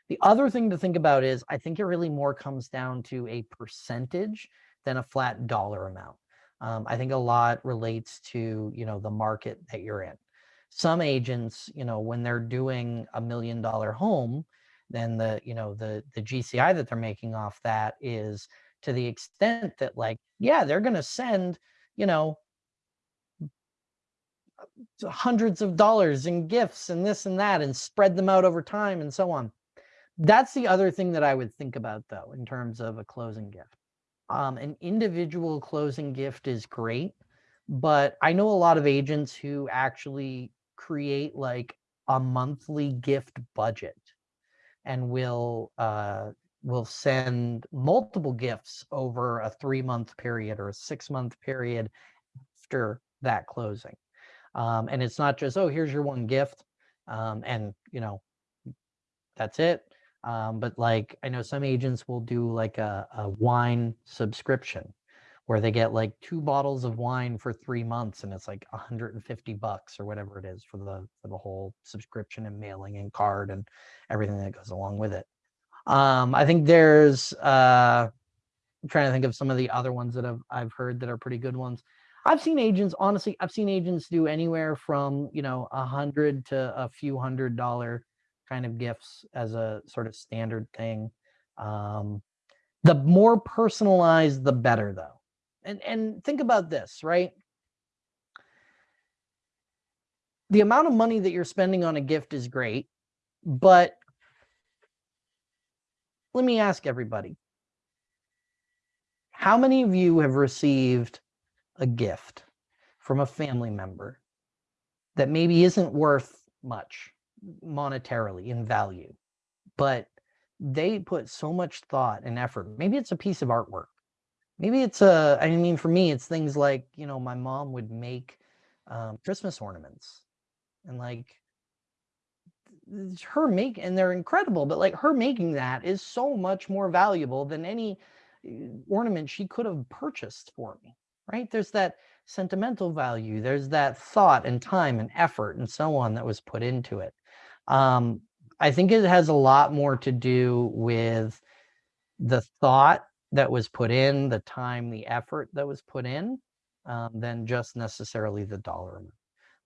The other thing to think about is I think it really more comes down to a percentage than a flat dollar amount. Um, I think a lot relates to, you know, the market that you're in. Some agents, you know, when they're doing a million dollar home, then the, you know, the, the GCI that they're making off that is to the extent that like, yeah, they're going to send, you know, hundreds of dollars in gifts and this and that and spread them out over time and so on. That's the other thing that I would think about though, in terms of a closing gift. Um, an individual closing gift is great, but I know a lot of agents who actually create like a monthly gift budget and we'll uh, we'll send multiple gifts over a three month period or a six month period after that closing. Um, and it's not just, oh, here's your one gift. Um, and you know, that's it. Um, but like, I know some agents will do like a, a wine subscription where they get like two bottles of wine for three months and it's like 150 bucks or whatever it is for the for the whole subscription and mailing and card and everything that goes along with it. Um, I think there's uh, I'm trying to think of some of the other ones that I've I've heard that are pretty good ones. I've seen agents, honestly, I've seen agents do anywhere from, you know, a hundred to a few hundred dollar kind of gifts as a sort of standard thing. Um, the more personalized, the better though. And, and think about this, right? The amount of money that you're spending on a gift is great, but let me ask everybody, how many of you have received a gift from a family member that maybe isn't worth much monetarily in value, but they put so much thought and effort. Maybe it's a piece of artwork. Maybe it's a, I mean, for me, it's things like, you know, my mom would make um, Christmas ornaments and like her make, and they're incredible, but like her making that is so much more valuable than any uh, ornament she could have purchased for me right? There's that sentimental value. There's that thought and time and effort and so on that was put into it. Um, I think it has a lot more to do with the thought that was put in, the time, the effort that was put in, um, than just necessarily the dollar amount.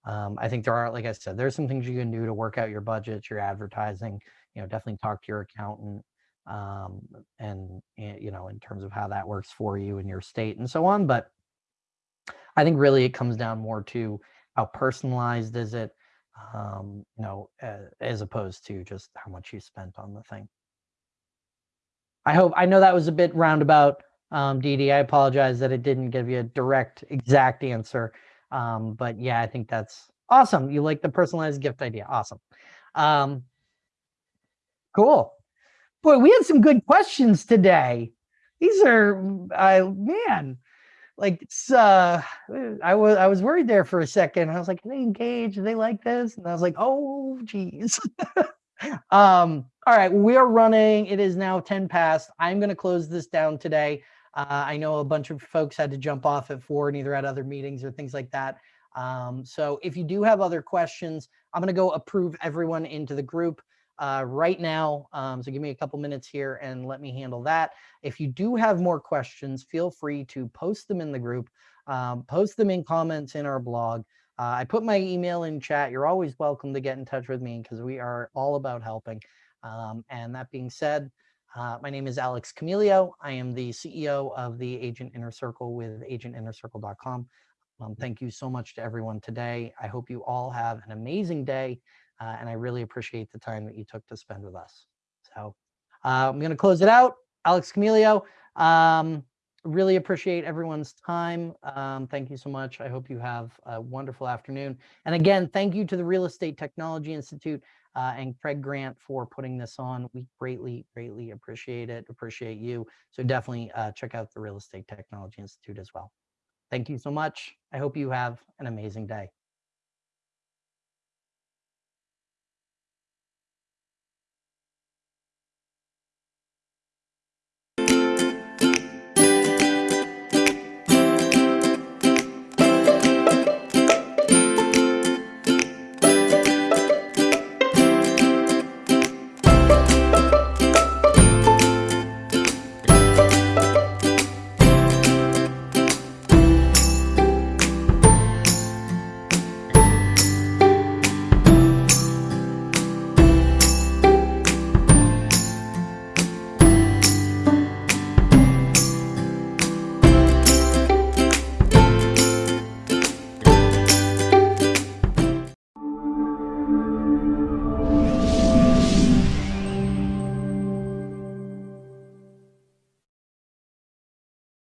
Um, I think there are, like I said, there's some things you can do to work out your budget, your advertising, you know, definitely talk to your accountant um, and, eh, you know, in terms of how that works for you in your state and so on. But I think really it comes down more to how personalized is it, um, you know, uh, as opposed to just how much you spent on the thing. I hope, I know that was a bit roundabout, um, I apologize that it didn't give you a direct, exact answer. Um, but yeah, I think that's awesome. You like the personalized gift idea. Awesome. Um, cool. Boy, we had some good questions today. These are, I man, like uh i was i was worried there for a second i was like they engaged are they like this and i was like oh geez um all right we are running it is now 10 past i'm going to close this down today uh, i know a bunch of folks had to jump off at four and either at other meetings or things like that um so if you do have other questions i'm going to go approve everyone into the group uh, right now. Um, so give me a couple minutes here and let me handle that. If you do have more questions, feel free to post them in the group, um, post them in comments in our blog. Uh, I put my email in chat. You're always welcome to get in touch with me because we are all about helping. Um, and that being said, uh, my name is Alex Camilio. I am the CEO of the Agent Inner Circle with agentinnercircle.com. Um, thank you so much to everyone today. I hope you all have an amazing day uh, and I really appreciate the time that you took to spend with us. So uh, I'm going to close it out. Alex Camilio, um, really appreciate everyone's time. Um, thank you so much. I hope you have a wonderful afternoon. And again, thank you to the Real Estate Technology Institute uh, and Craig Grant for putting this on. We greatly, greatly appreciate it, appreciate you. So definitely uh, check out the Real Estate Technology Institute as well. Thank you so much. I hope you have an amazing day.